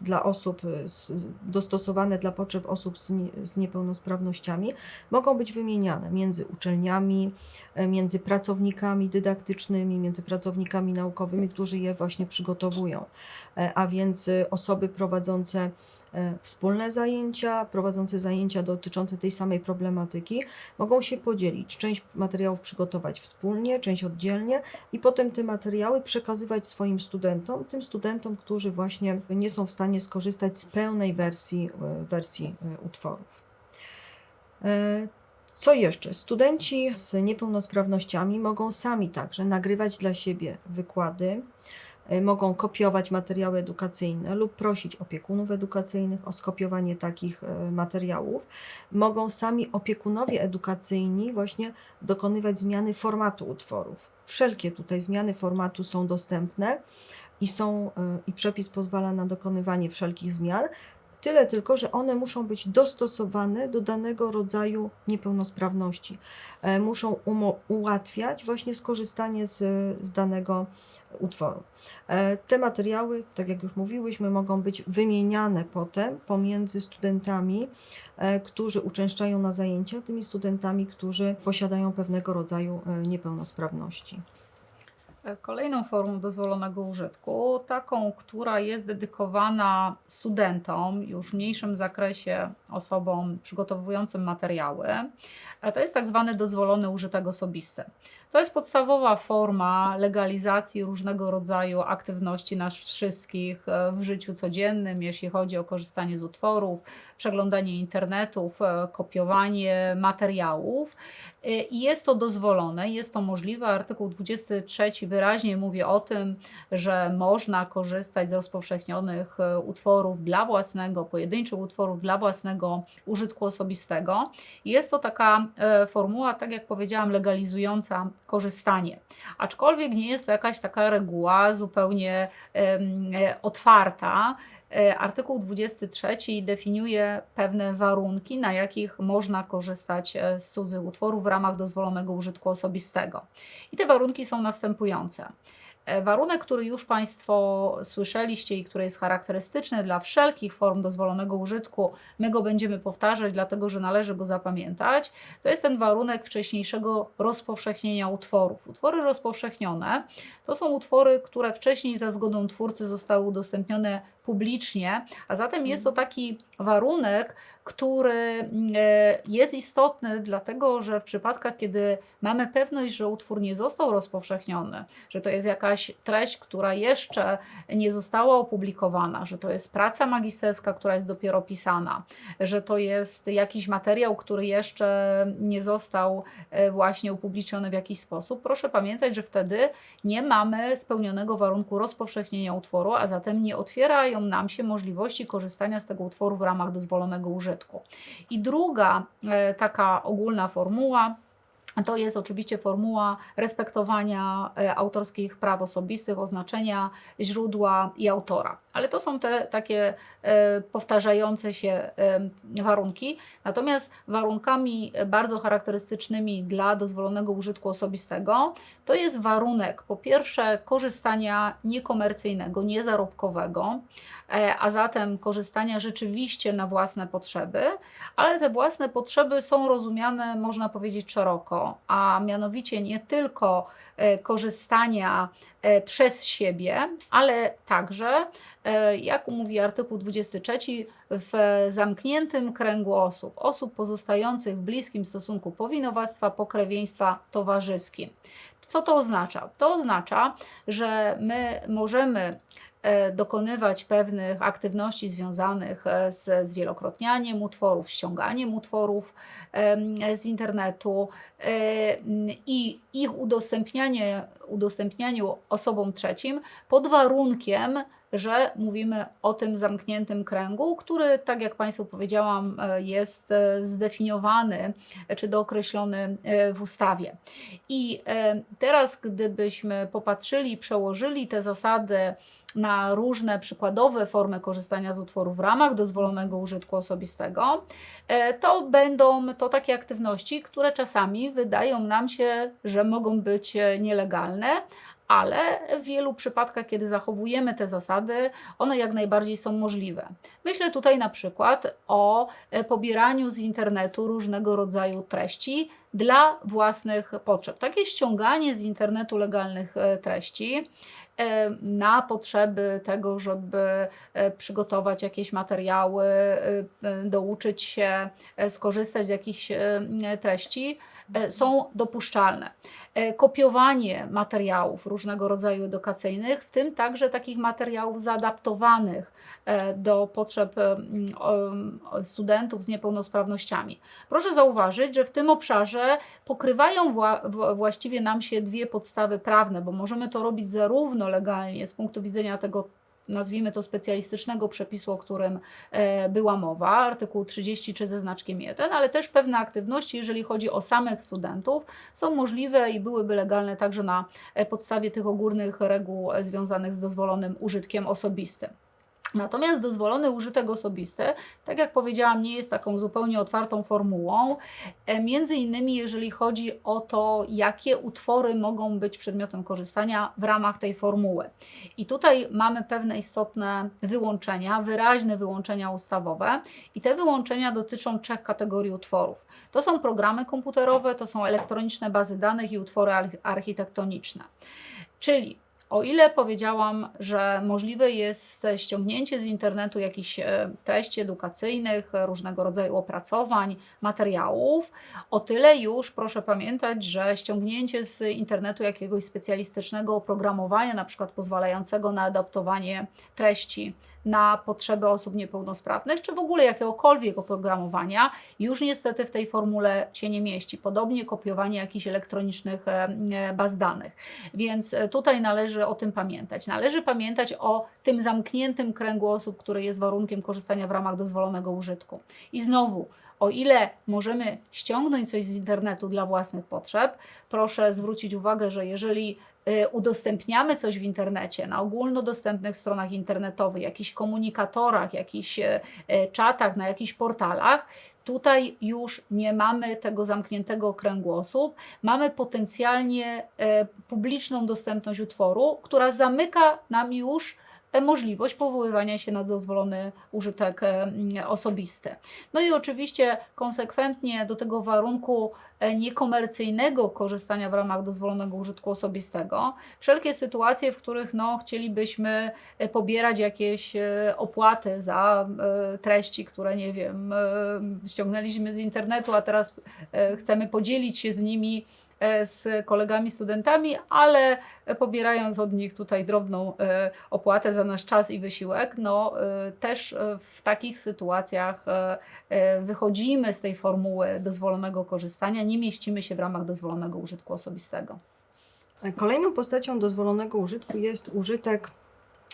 dla osób z, dostosowane dla potrzeb osób z, nie, z niepełnosprawnościami mogą być wymieniane między uczelniami, e, między pracownikami dydaktycznymi, między pracownikami naukowymi, którzy je właśnie przygotowują. E, A więc e, osoby prowadzące wspólne zajęcia, prowadzące zajęcia dotyczące tej samej problematyki, mogą się podzielić. Część materiałów przygotować wspólnie, część oddzielnie i potem te materiały przekazywać swoim studentom, tym studentom, którzy właśnie nie są w stanie skorzystać z pełnej wersji, e, wersji e, utworów. E, Co jeszcze? Studenci z niepełnosprawnościami mogą sami także nagrywać dla siebie wykłady, e, mogą kopiować materiały edukacyjne lub prosić opiekunów edukacyjnych o skopiowanie takich e, materiałów. Mogą sami opiekunowie edukacyjni właśnie dokonywać zmiany formatu utworów. Wszelkie tutaj zmiany formatu są dostępne i są e, i przepis pozwala na dokonywanie wszelkich zmian. Tyle tylko, że one muszą być dostosowane do danego rodzaju niepełnosprawności. E, Muszą ułatwiać właśnie skorzystanie z, z danego utworu. E, Te materiały, tak jak już mówiłyśmy, mogą być wymieniane potem pomiędzy studentami, e, którzy uczęszczają na zajęcia, tymi studentami, którzy posiadają pewnego rodzaju niepełnosprawności. Kolejną formą dozwolonego użytku, taką, która jest dedykowana studentom, już w mniejszym zakresie osobom przygotowującym materiały, e, to jest tak zwany dozwolony użytek osobisty. To jest podstawowa forma legalizacji różnego rodzaju aktywności nas wszystkich e, w życiu codziennym, jeśli chodzi o korzystanie z utworów, przeglądanie internetów, e, kopiowanie materiałów. I jest to dozwolone, jest to możliwe. Artykuł 23 wyraźnie mówi o tym, że można korzystać z rozpowszechnionych utworów dla własnego, pojedynczych utworów dla własnego użytku osobistego. Jest to taka e, formuła, tak jak powiedziałam, legalizująca korzystanie. Aczkolwiek nie jest to jakaś taka reguła zupełnie e, otwarta. E, Artykuł 23 definiuje pewne warunki, na jakich można korzystać z cudzych utworów w ramach dozwolonego użytku osobistego. I te warunki są następujące. E, Warunek, który już Państwo słyszeliście i który jest charakterystyczny dla wszelkich form dozwolonego użytku, my go będziemy powtarzać, dlatego że należy go zapamiętać, to jest ten warunek wcześniejszego rozpowszechnienia utworów. Utwory rozpowszechnione to są utwory, które wcześniej za zgodą twórcy zostały udostępnione publicznie, a zatem jest to taki warunek, który mm, e, jest istotny, dlatego że w przypadkach, kiedy mamy pewność, że utwór nie został rozpowszechniony, że to jest jakaś treść, która jeszcze nie została opublikowana, że to jest praca magisterska, która jest dopiero pisana, że to jest jakiś materiał, który jeszcze nie został e, właśnie upubliczniony w jakiś sposób, proszę pamiętać, że wtedy nie mamy spełnionego warunku rozpowszechnienia utworu, a zatem nie otwierają nam się możliwości korzystania z tego utworu w ramach dozwolonego użytku. I druga e, taka ogólna formuła to jest oczywiście formuła respektowania e, autorskich praw osobistych, oznaczenia źródła i autora. Ale to są te takie e, powtarzające się e, warunki. Natomiast warunkami bardzo charakterystycznymi dla dozwolonego użytku osobistego to jest warunek po pierwsze korzystania niekomercyjnego, niezarobkowego, a zatem korzystania rzeczywiście na własne potrzeby, ale te własne potrzeby są rozumiane, można powiedzieć, szeroko, a mianowicie nie tylko e, korzystania e, przez siebie, ale także, e, jak mówi artykuł 23, w zamkniętym kręgu osób, osób pozostających w bliskim stosunku powinowactwa, pokrewieństwa towarzyskim. Co to oznacza? To oznacza, że my możemy dokonywać pewnych aktywności związanych e, z zwielokrotnianiem utworów, ściąganiem utworów z internetu e, i ich udostępnianie, udostępnianiu osobom trzecim pod warunkiem, że mówimy o tym zamkniętym kręgu, który, tak jak Państwu powiedziałam, e, jest e, zdefiniowany e, czy dookreślony e, w ustawie. I e, teraz, gdybyśmy popatrzyli przełożyli te zasady na różne przykładowe formy korzystania z utworów w ramach dozwolonego użytku osobistego, e, to będą to takie aktywności, które czasami wydają nam się, że mogą być e, nielegalne, ale w wielu przypadkach, kiedy zachowujemy te zasady, one jak najbardziej są możliwe. Myślę tutaj na przykład o e, pobieraniu z internetu różnego rodzaju treści dla własnych potrzeb. Takie ściąganie z internetu legalnych treści na potrzeby tego, żeby e, przygotować jakieś materiały, e, e, douczyć się, e, skorzystać z jakichś e, treści, e, są dopuszczalne. E, Kopiowanie materiałów różnego rodzaju edukacyjnych, w tym także takich materiałów zaadaptowanych e, do potrzeb e, studentów z niepełnosprawnościami. Proszę zauważyć, że w tym obszarze pokrywają właściwie nam się dwie podstawy prawne, bo możemy to robić zarówno legalnie z punktu widzenia tego, nazwijmy to specjalistycznego przepisu, o którym e, była mowa, artykuł 33 ze znaczkiem 1, ale też pewne aktywności, jeżeli chodzi o samych studentów, są możliwe i byłyby legalne także na e, podstawie tych ogólnych reguł e, związanych z dozwolonym użytkiem osobistym. Natomiast dozwolony użytek osobisty, tak jak powiedziałam, nie jest taką zupełnie otwartą formułą. E, Między innymi, jeżeli chodzi o to, jakie utwory mogą być przedmiotem korzystania w ramach tej formuły. I tutaj mamy pewne istotne wyłączenia, wyraźne wyłączenia ustawowe, i te wyłączenia dotyczą trzech kategorii utworów. To są programy komputerowe, to są elektroniczne bazy danych i utwory arch- architektoniczne. Czyli o ile powiedziałam, że możliwe jest ściągnięcie z internetu jakichś e, treści edukacyjnych, różnego rodzaju opracowań, materiałów, o tyle już proszę pamiętać, że ściągnięcie z internetu jakiegoś specjalistycznego oprogramowania, na przykład pozwalającego na adaptowanie treści na potrzeby osób niepełnosprawnych, czy w ogóle jakiegokolwiek oprogramowania, już niestety w tej formule się nie mieści. Podobnie kopiowanie jakichś elektronicznych e, e, baz danych. Więc e, tutaj należy o tym pamiętać. Należy pamiętać o tym zamkniętym kręgu osób, który jest warunkiem korzystania w ramach dozwolonego użytku. I znowu, o ile możemy ściągnąć coś z internetu dla własnych potrzeb, proszę zwrócić uwagę, że jeżeli udostępniamy coś w internecie, na ogólnodostępnych stronach internetowych, jakichś komunikatorach, jakichś e, e, czatach, na jakichś portalach, tutaj już nie mamy tego zamkniętego kręgu osób, mamy potencjalnie publiczną dostępność utworu, która zamyka nam już możliwość powoływania się na dozwolony użytek e, osobisty. No i oczywiście konsekwentnie do tego warunku e, niekomercyjnego korzystania w ramach dozwolonego użytku osobistego, wszelkie sytuacje, w których no, chcielibyśmy e, pobierać jakieś e, opłaty za e, treści, które nie wiem, e, ściągnęliśmy z internetu, a teraz e, chcemy podzielić się z nimi e, z kolegami studentami, ale pobierając od nich tutaj drobną e, opłatę za nasz czas i wysiłek, no e, też e, w takich sytuacjach e, e, wychodzimy z tej formuły dozwolonego korzystania, nie mieścimy się w ramach dozwolonego użytku osobistego. Kolejną postacią dozwolonego użytku jest użytek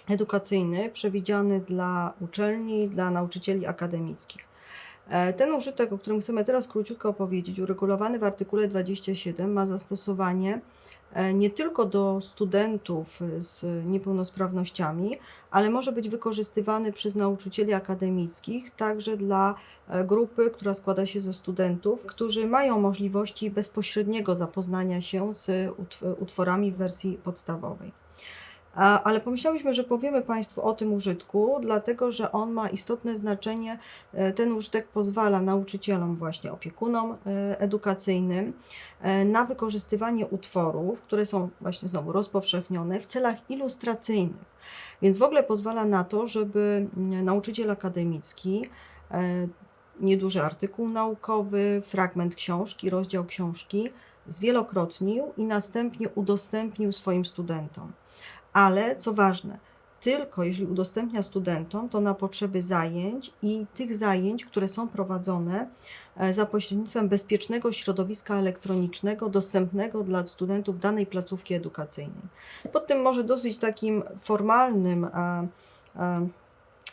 edukacyjny przewidziany dla uczelni, dla nauczycieli akademickich. E, Ten użytek, o którym chcemy teraz króciutko opowiedzieć, uregulowany w artykule 27, ma zastosowanie e, nie tylko do studentów z niepełnosprawnościami, ale może być wykorzystywany przez nauczycieli akademickich, także dla e, grupy, która składa się ze studentów, którzy mają możliwości bezpośredniego zapoznania się z utw- utworami w wersji podstawowej. Ale pomyślałyśmy, że powiemy Państwu o tym użytku, dlatego że on ma istotne znaczenie. E, Ten użytek pozwala nauczycielom, właśnie opiekunom e, edukacyjnym, e, na wykorzystywanie utworów, które są właśnie znowu rozpowszechnione w celach ilustracyjnych. Więc w ogóle pozwala na to, żeby mm, nauczyciel akademicki nieduży artykuł naukowy, fragment książki, rozdział książki zwielokrotnił i następnie udostępnił swoim studentom. Ale co ważne, tylko jeśli udostępnia studentom, to na potrzeby zajęć i tych zajęć, które są prowadzone e, za pośrednictwem bezpiecznego środowiska elektronicznego dostępnego dla studentów danej placówki edukacyjnej. Pod tym może dosyć takim formalnym e, e,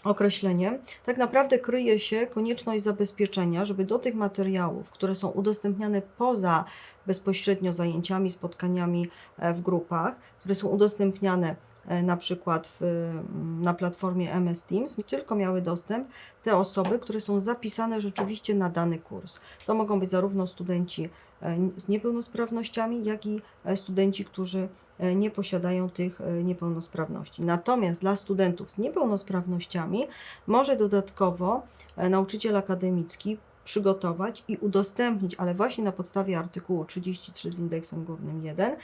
określeniem, tak naprawdę kryje się konieczność zabezpieczenia, żeby do tych materiałów, które są udostępniane poza bezpośrednio zajęciami, spotkaniami e, w grupach, które są udostępniane e, na przykład w, mm, na platformie MS Teams, tylko miały dostęp te osoby, które są zapisane rzeczywiście na dany kurs. To mogą być zarówno studenci e, z niepełnosprawnościami, jak i studenci, którzy nie posiadają tych niepełnosprawności. Natomiast dla studentów z niepełnosprawnościami może dodatkowo nauczyciel akademicki przygotować i udostępnić, ale właśnie na podstawie artykułu 33 z indeksem górnym 1,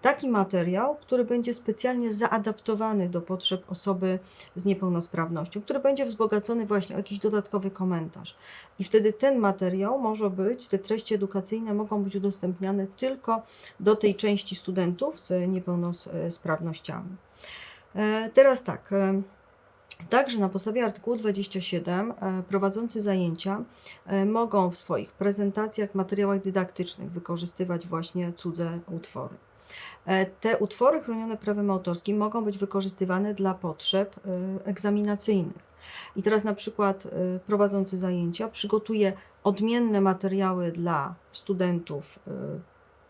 taki materiał, który będzie specjalnie zaadaptowany do potrzeb osoby z niepełnosprawnością, który będzie wzbogacony właśnie o jakiś dodatkowy komentarz. I wtedy ten materiał może być, te treści edukacyjne mogą być udostępniane tylko do tej części studentów z niepełnosprawnościami. E, Teraz tak. Także na podstawie artykułu 27 e, prowadzący zajęcia e, mogą w swoich prezentacjach, materiałach dydaktycznych wykorzystywać właśnie cudze utwory. E, Te utwory chronione prawem autorskim mogą być wykorzystywane dla potrzeb egzaminacyjnych. I teraz na przykład prowadzący zajęcia przygotuje odmienne materiały dla studentów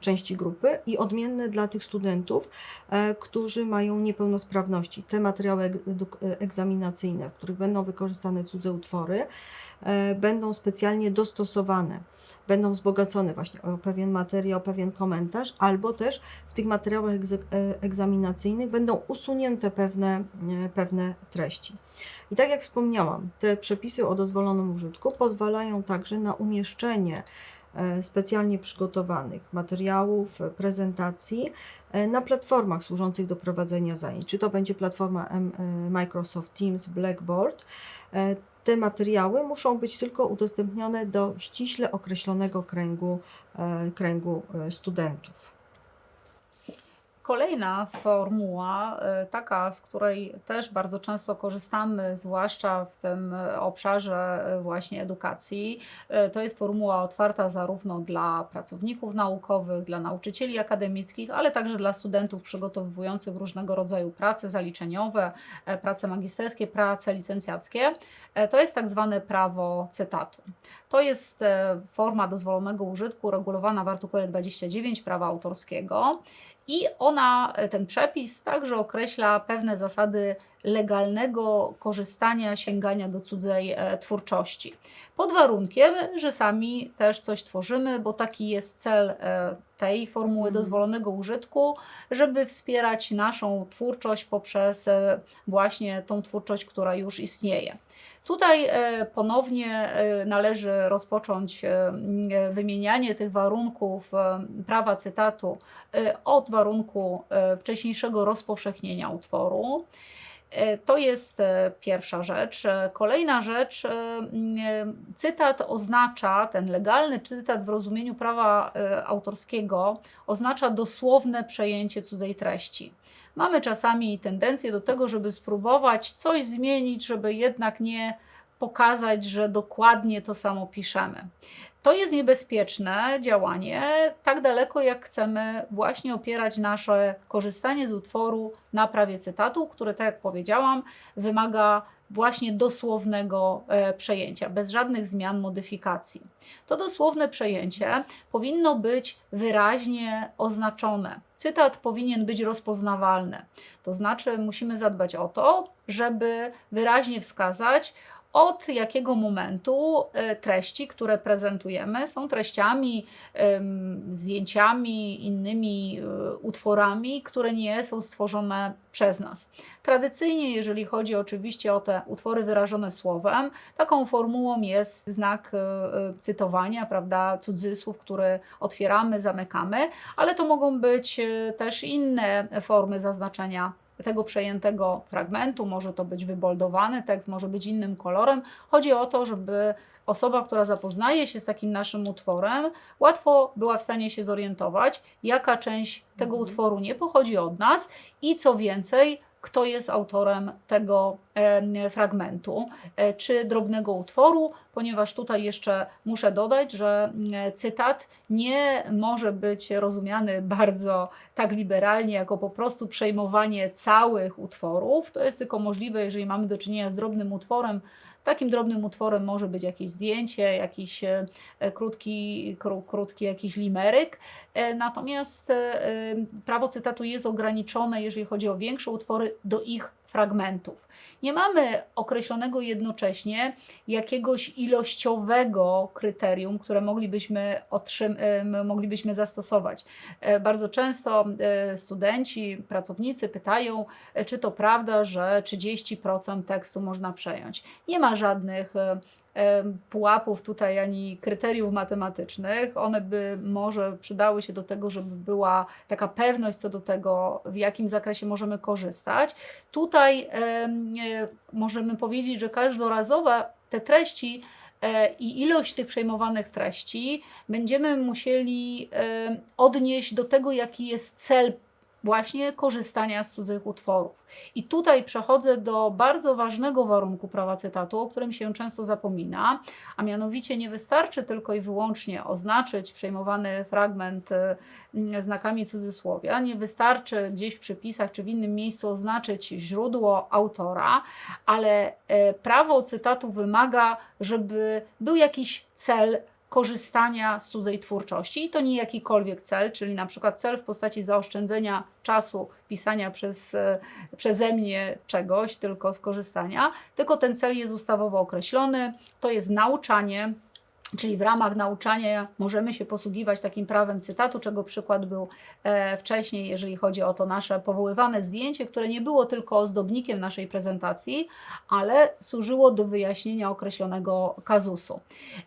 części grupy i odmienne dla tych studentów, e, którzy mają niepełnosprawności. Te materiały e, egzaminacyjne, w których będą wykorzystane cudze utwory, e, będą specjalnie dostosowane, będą wzbogacone właśnie o pewien materiał, pewien komentarz, albo też w tych materiałach egzaminacyjnych będą usunięte pewne, pewne treści. I tak jak wspomniałam, te przepisy o dozwolonym użytku pozwalają także na umieszczenie specjalnie przygotowanych materiałów, e, prezentacji e, na platformach służących do prowadzenia zajęć. Czy to będzie platforma e, Microsoft Teams, Blackboard. E, Te materiały muszą być tylko udostępnione do ściśle określonego kręgu, e, kręgu e, studentów. Kolejna formuła, e, taka, z której też bardzo często korzystamy, zwłaszcza w tym obszarze e, właśnie edukacji, e, to jest formuła otwarta zarówno dla pracowników naukowych, dla nauczycieli akademickich, ale także dla studentów przygotowujących różnego rodzaju prace zaliczeniowe, prace magisterskie, prace licencjackie. To jest tak zwane prawo cytatu. To jest forma dozwolonego użytku regulowana w artykule 29 prawa autorskiego. I ona, e, ten przepis także określa pewne zasady legalnego korzystania, sięgania do cudzej e, twórczości. Pod warunkiem, że sami też coś tworzymy, bo taki jest cel e, tej formuły Mhm. dozwolonego użytku, żeby wspierać naszą twórczość poprzez właśnie tą twórczość, która już istnieje. Tutaj e, ponownie e, należy rozpocząć e, wymienianie tych warunków prawa cytatu od warunku wcześniejszego rozpowszechnienia utworu. To jest pierwsza rzecz. Kolejna rzecz, cytat oznacza, ten legalny cytat w rozumieniu prawa autorskiego oznacza dosłowne przejęcie cudzej treści. Mamy czasami tendencję do tego, żeby spróbować coś zmienić, żeby jednak nie pokazać, że dokładnie to samo piszemy. To jest niebezpieczne działanie, tak daleko jak chcemy właśnie opierać nasze korzystanie z utworu na prawie cytatu, które, tak jak powiedziałam, wymaga właśnie dosłownego e, przejęcia, bez żadnych zmian, modyfikacji. To dosłowne przejęcie powinno być wyraźnie oznaczone. Cytat powinien być rozpoznawalny. To znaczy, musimy zadbać o to, żeby wyraźnie wskazać, od jakiego momentu e, treści, które prezentujemy, są treściami, zdjęciami, innymi e, utworami, które nie są stworzone przez nas. Tradycyjnie, jeżeli chodzi oczywiście o te utwory wyrażone słowem, taką formułą jest znak e, cytowania, prawda, cudzysłów, który otwieramy, zamykamy, ale to mogą być też inne formy zaznaczenia tego przejętego fragmentu, może to być wyboldowany tekst, może być innym kolorem. Chodzi o to, żeby osoba, która zapoznaje się z takim naszym utworem, łatwo była w stanie się zorientować, jaka część tego Mhm. utworu nie pochodzi od nas i co więcej, kto jest autorem tego em, fragmentu e, czy drobnego utworu, ponieważ tutaj jeszcze muszę dodać, że mm, cytat nie może być rozumiany bardzo tak liberalnie, jako po prostu przejmowanie całych utworów. To jest tylko możliwe, jeżeli mamy do czynienia z drobnym utworem. Takim drobnym utworem może być jakieś zdjęcie, jakiś e, e, krótki, kró, krótki jakiś limeryk. E, Natomiast prawo cytatu jest ograniczone, jeżeli chodzi o większe utwory, do ich fragmentów. Nie mamy określonego jednocześnie jakiegoś ilościowego kryterium, które moglibyśmy, moglibyśmy zastosować. E, Bardzo często e, studenci, pracownicy pytają, e, czy to prawda, że 30% tekstu można przejąć. Nie ma żadnych pułapów tutaj ani kryteriów matematycznych. One by może przydały się do tego, żeby była taka pewność co do tego, w jakim zakresie możemy korzystać. Tutaj em, możemy powiedzieć, że każdorazowo te treści e, i ilość tych przejmowanych treści będziemy musieli odnieść do tego, jaki jest cel właśnie korzystania z cudzych utworów. I tutaj przechodzę do bardzo ważnego warunku prawa cytatu, o którym się często zapomina, a mianowicie nie wystarczy tylko i wyłącznie oznaczyć przejmowany fragment e, m, znakami cudzysłowia, nie wystarczy gdzieś w przypisach czy w innym miejscu oznaczyć źródło autora, ale e, prawo cytatu wymaga, żeby był jakiś cel korzystania z cudzej twórczości. I to nie jakikolwiek cel, czyli na przykład cel w postaci zaoszczędzenia czasu pisania przez, e, przeze mnie czegoś, tylko skorzystania, tylko ten cel jest ustawowo określony, to jest nauczanie, Czyli w ramach nauczania możemy się posługiwać takim prawem cytatu, czego przykład był e, wcześniej, jeżeli chodzi o to nasze powoływane zdjęcie, które nie było tylko ozdobnikiem naszej prezentacji, ale służyło do wyjaśnienia określonego kazusu.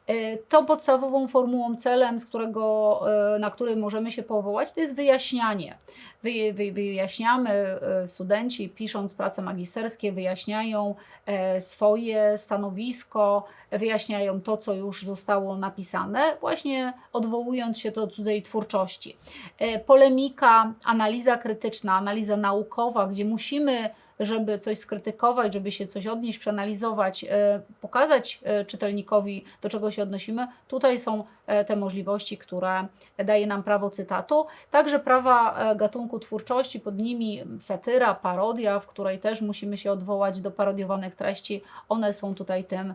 E, Tą podstawową formułą, celem, z którego, e, na który możemy się powołać, to jest wyjaśnianie. Wy, wy, wyjaśniamy, e, studenci pisząc prace magisterskie, wyjaśniają e, swoje stanowisko, wyjaśniają to, co już zostało napisane, właśnie odwołując się do cudzej twórczości. E, Polemika, analiza krytyczna, analiza naukowa, gdzie musimy żeby coś skrytykować, żeby się coś odnieść, przeanalizować, e, pokazać e, czytelnikowi, do czego się odnosimy, tutaj są e, te możliwości, które daje nam prawo cytatu. Także prawa gatunku twórczości, pod nimi satyra, parodia, w której też musimy się odwołać do parodiowanych treści, one są tutaj tym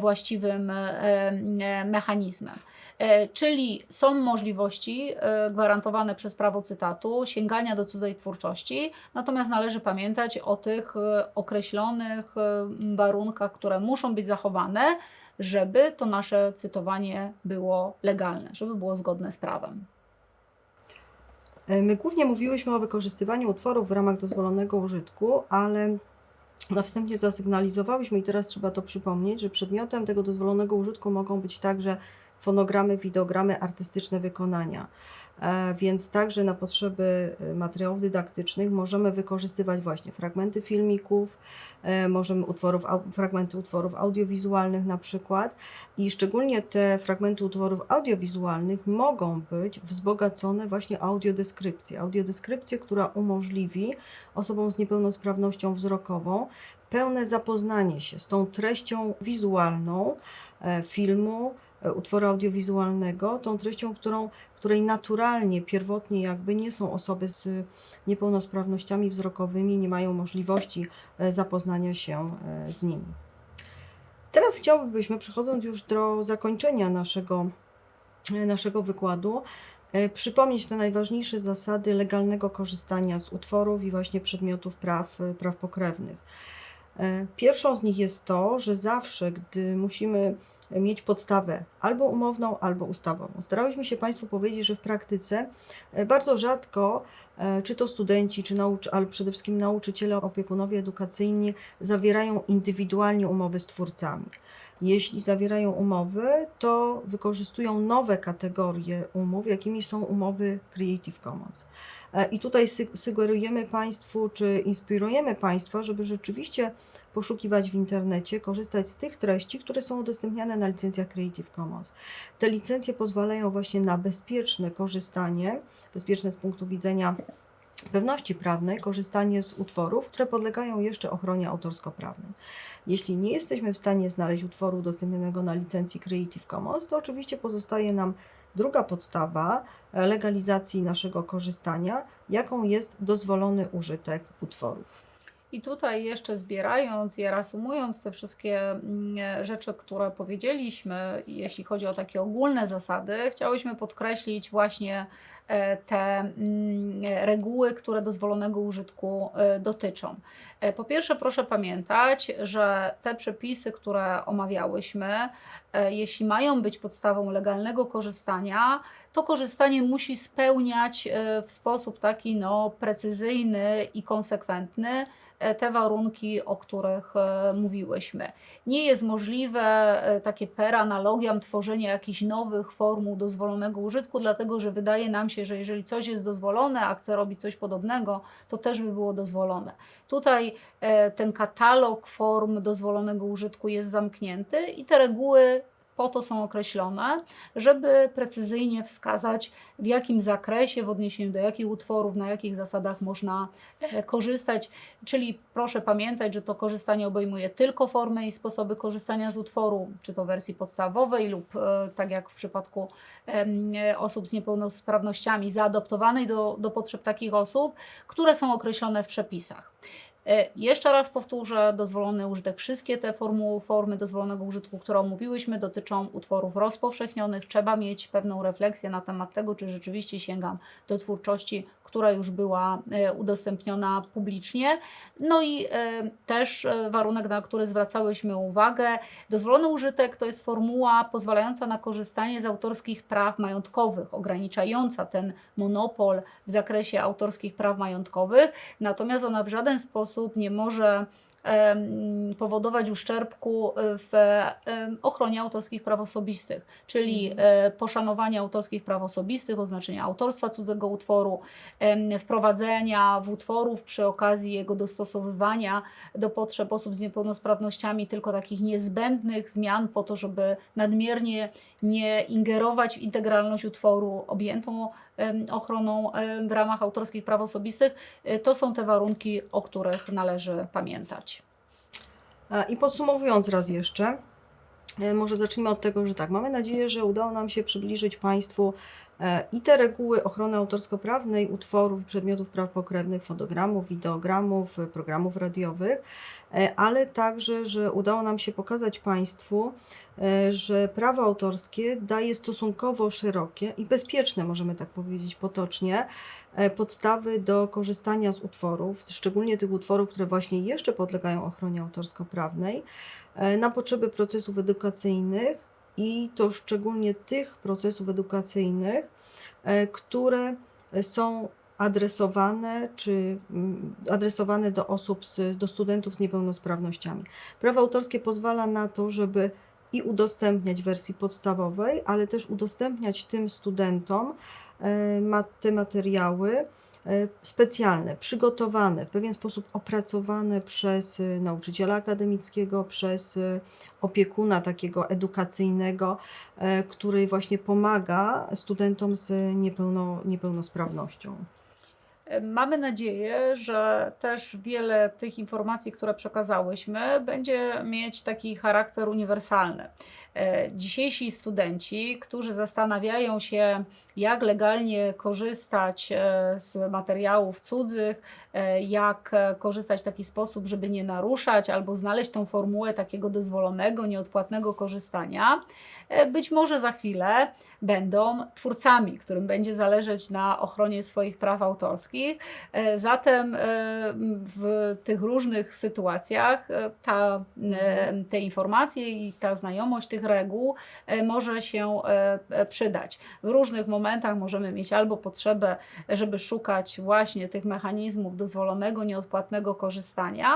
właściwym mechanizmem. Czyli są możliwości gwarantowane przez prawo cytatu, sięgania do cudzej twórczości, natomiast należy pamiętać o tych e, określonych e, warunkach, które muszą być zachowane, żeby to nasze cytowanie było legalne, żeby było zgodne z prawem. E, My głównie mówiłyśmy o wykorzystywaniu utworów w ramach dozwolonego użytku, ale na wstępie zasygnalizowałyśmy i teraz trzeba to przypomnieć, że przedmiotem tego dozwolonego użytku mogą być także fonogramy, wideogramy, artystyczne wykonania. E, Więc także na potrzeby e, materiałów dydaktycznych możemy wykorzystywać właśnie fragmenty filmików, e, możemy utworów, fragmenty utworów audiowizualnych na przykład i szczególnie te fragmenty utworów audiowizualnych mogą być wzbogacone właśnie audiodeskrypcją. Audiodeskrypcję, która umożliwi osobom z niepełnosprawnością wzrokową pełne zapoznanie się z tą treścią wizualną filmu, utworu audiowizualnego, tą treścią, którą, której naturalnie, pierwotnie jakby nie są osoby z niepełnosprawnościami wzrokowymi, nie mają możliwości e, zapoznania się e, z nimi. Teraz chciałbyśmy, przechodząc już do zakończenia naszego, e, naszego wykładu, przypomnieć te najważniejsze zasady legalnego korzystania z utworów i właśnie przedmiotów praw, praw pokrewnych. Pierwszą z nich jest to, że zawsze, gdy musimy mieć podstawę albo umowną, albo ustawową. Starałyśmy się Państwu powiedzieć, że w praktyce e, bardzo rzadko, e, czy to studenci, czy nauczy, ale przede wszystkim nauczyciele, opiekunowie edukacyjni zawierają indywidualnie umowy z twórcami. Jeśli zawierają umowy, to wykorzystują nowe kategorie umów, jakimi są umowy Creative Commons. E, I tutaj sugerujemy Państwu, czy inspirujemy Państwa, żeby rzeczywiście poszukiwać w internecie, korzystać z tych treści, które są udostępniane na licencjach Creative Commons. Te licencje pozwalają właśnie na bezpieczne korzystanie, bezpieczne z punktu widzenia pewności prawnej, korzystanie z utworów, które podlegają jeszcze ochronie autorsko-prawnej. Jeśli nie jesteśmy w stanie znaleźć utworu udostępnionego na licencji Creative Commons, to oczywiście pozostaje nam druga podstawa e, legalizacji naszego korzystania, jaką jest dozwolony użytek utworów. I tutaj jeszcze zbierając i reasumując te wszystkie mm, rzeczy, które powiedzieliśmy, jeśli chodzi o takie ogólne zasady, chciałyśmy podkreślić właśnie e, te mm, reguły, które dozwolonego użytku e, dotyczą. E, Po pierwsze, proszę pamiętać, że te przepisy, które omawiałyśmy, e, jeśli mają być podstawą legalnego korzystania, to korzystanie musi spełniać e, w sposób taki no, precyzyjny i konsekwentny e, te warunki, o których e, mówiłyśmy. Nie jest możliwe e, takie per analogiam tworzenie jakichś nowych formuł dozwolonego użytku, dlatego że wydaje nam się, że jeżeli coś jest dozwolone, a chce robić coś podobnego, to też by było dozwolone. Tutaj e, ten katalog form dozwolonego użytku jest zamknięty i te reguły po to są określone, żeby precyzyjnie wskazać, w jakim zakresie, w odniesieniu do jakich utworów, na jakich zasadach można e, korzystać. Czyli proszę pamiętać, że to korzystanie obejmuje tylko formy i sposoby korzystania z utworu, czy to wersji podstawowej, lub e, tak jak w przypadku osób z niepełnosprawnościami, zaadoptowanej do, do potrzeb takich osób, które są określone w przepisach. E, Jeszcze raz powtórzę, dozwolony użytek, wszystkie te formuły, formy dozwolonego użytku, które omówiłyśmy, dotyczą utworów rozpowszechnionych. Trzeba mieć pewną refleksję na temat tego, czy rzeczywiście sięgam do twórczości, która już była e, udostępniona publicznie. No i e, też e, warunek, na który zwracałyśmy uwagę, dozwolony użytek to jest formuła pozwalająca na korzystanie z autorskich praw majątkowych, ograniczająca ten monopol w zakresie autorskich praw majątkowych, natomiast ona w żaden sposób nie może powodować uszczerbku w ochronie autorskich praw osobistych, czyli Mhm. e, poszanowania autorskich praw osobistych, oznaczenia autorstwa cudzego utworu, wprowadzenia w utworów przy okazji jego dostosowywania do potrzeb osób z niepełnosprawnościami tylko takich niezbędnych zmian po to, żeby nadmiernie nie ingerować w integralność utworu objętą ochroną w ramach autorskich praw osobistych. E, To są te warunki, o których należy pamiętać. I podsumowując raz jeszcze, e, może zacznijmy od tego, że tak, mamy nadzieję, że udało nam się przybliżyć Państwu e, i te reguły ochrony autorsko-prawnej utworów przedmiotów praw pokrewnych, fotogramów, wideogramów, programów radiowych, ale także, że udało nam się pokazać Państwu, e, że prawo autorskie daje stosunkowo szerokie i bezpieczne, możemy tak powiedzieć potocznie, e, podstawy do korzystania z utworów, szczególnie tych utworów, które właśnie jeszcze podlegają ochronie autorsko-prawnej, e, na potrzeby procesów edukacyjnych i to szczególnie tych procesów edukacyjnych, e, które są adresowane czy mm, adresowane do osób, z, do studentów z niepełnosprawnościami. Prawo autorskie pozwala na to, żeby i udostępniać wersji podstawowej, ale też udostępniać tym studentom e, te materiały e, specjalne, przygotowane, w pewien sposób opracowane przez e, nauczyciela akademickiego, przez opiekuna takiego edukacyjnego, który właśnie pomaga studentom z niepełno, niepełnosprawnością. Mamy nadzieję, że też wiele tych informacji, które przekazałyśmy, będzie mieć taki charakter uniwersalny. E, Dzisiejsi studenci, którzy zastanawiają się, jak legalnie korzystać e, z materiałów cudzych, e, jak korzystać w taki sposób, żeby nie naruszać, albo znaleźć tą formułę takiego dozwolonego, nieodpłatnego korzystania, być może za chwilę będą twórcami, którym będzie zależeć na ochronie swoich praw autorskich. Zatem w tych różnych sytuacjach ta, te informacje i ta znajomość tych reguł e, może się e, e, przydać. W różnych momentach możemy mieć albo potrzebę, żeby szukać właśnie tych mechanizmów dozwolonego, nieodpłatnego korzystania,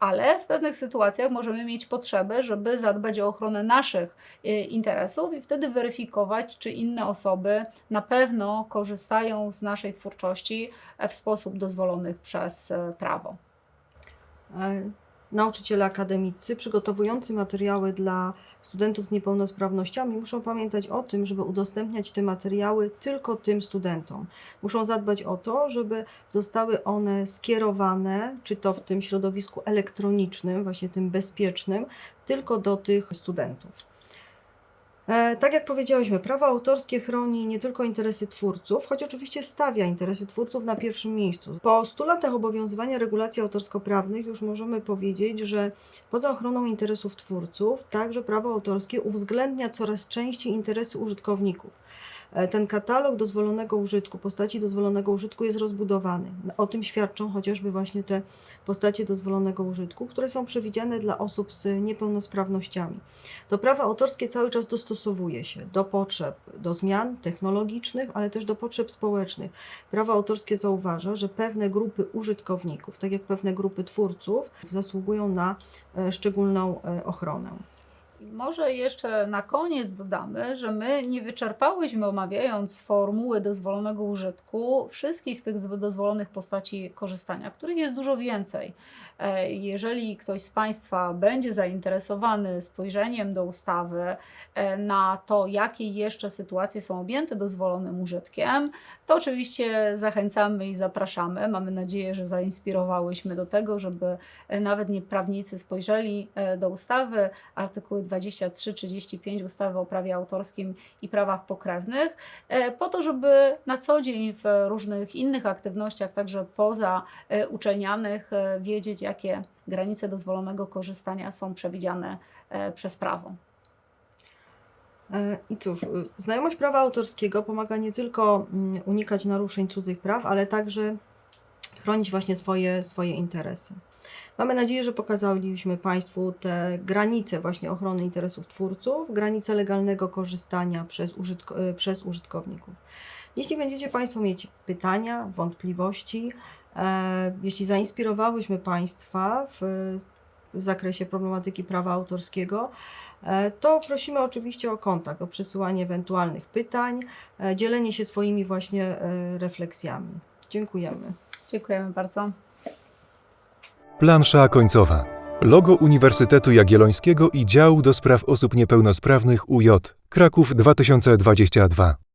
ale w pewnych sytuacjach możemy mieć potrzebę, żeby zadbać o ochronę naszych interesów i wtedy weryfikować, czy inne osoby na pewno korzystają z naszej twórczości w sposób dozwolony przez prawo. Nauczyciele akademicy przygotowujący materiały dla studentów z niepełnosprawnościami muszą pamiętać o tym, żeby udostępniać te materiały tylko tym studentom. Muszą zadbać o to, żeby zostały one skierowane, czy to w tym środowisku elektronicznym, właśnie tym bezpiecznym, tylko do tych studentów. E, Tak jak powiedziałyśmy, prawo autorskie chroni nie tylko interesy twórców, choć oczywiście stawia interesy twórców na pierwszym miejscu. Po 100 latach obowiązywania regulacji autorsko-prawnych już możemy powiedzieć, że poza ochroną interesów twórców, także prawo autorskie uwzględnia coraz częściej interesy użytkowników. E, Ten katalog dozwolonego użytku, postaci dozwolonego użytku jest rozbudowany. O tym świadczą chociażby właśnie te postacie dozwolonego użytku, które są przewidziane dla osób z niepełnosprawnościami. To prawo autorskie cały czas dostosowuje się do potrzeb, do zmian technologicznych, ale też do potrzeb społecznych. Prawo autorskie zauważa, że pewne grupy użytkowników, tak jak pewne grupy twórców, zasługują na e, szczególną e, ochronę. Może jeszcze na koniec dodamy, że my nie wyczerpałyśmy, omawiając formuły dozwolonego użytku, wszystkich tych dozwolonych postaci korzystania, których jest dużo więcej. E, Jeżeli ktoś z Państwa będzie zainteresowany spojrzeniem do ustawy e, na to, jakie jeszcze sytuacje są objęte dozwolonym użytkiem, to oczywiście zachęcamy i zapraszamy. Mamy nadzieję, że zainspirowałyśmy do tego, żeby e, nawet nie prawnicy spojrzeli do ustawy, artykuły 23-35 ustawy o prawie autorskim i prawach pokrewnych, po to, żeby na co dzień w różnych innych aktywnościach, także poza uczelnianych, e, wiedzieć, jakie granice dozwolonego korzystania są przewidziane e, przez prawo. E, I cóż, y, znajomość prawa autorskiego pomaga nie tylko mm, unikać naruszeń cudzych praw, ale także chronić właśnie swoje, swoje interesy. Mamy nadzieję, że pokazaliśmy Państwu te granice właśnie ochrony interesów twórców, granice legalnego korzystania przez, y, przez użytkowników. Jeśli będziecie Państwo mieć pytania, wątpliwości, jeśli zainspirowałyśmy Państwa w, w zakresie problematyki prawa autorskiego, e, to prosimy oczywiście o kontakt, o przesyłanie ewentualnych pytań, e, dzielenie się swoimi właśnie e, refleksjami. Dziękujemy. Dziękujemy bardzo. Plansza końcowa. Logo Uniwersytetu Jagiellońskiego i Działu do Spraw Osób Niepełnosprawnych UJ. Kraków 2022.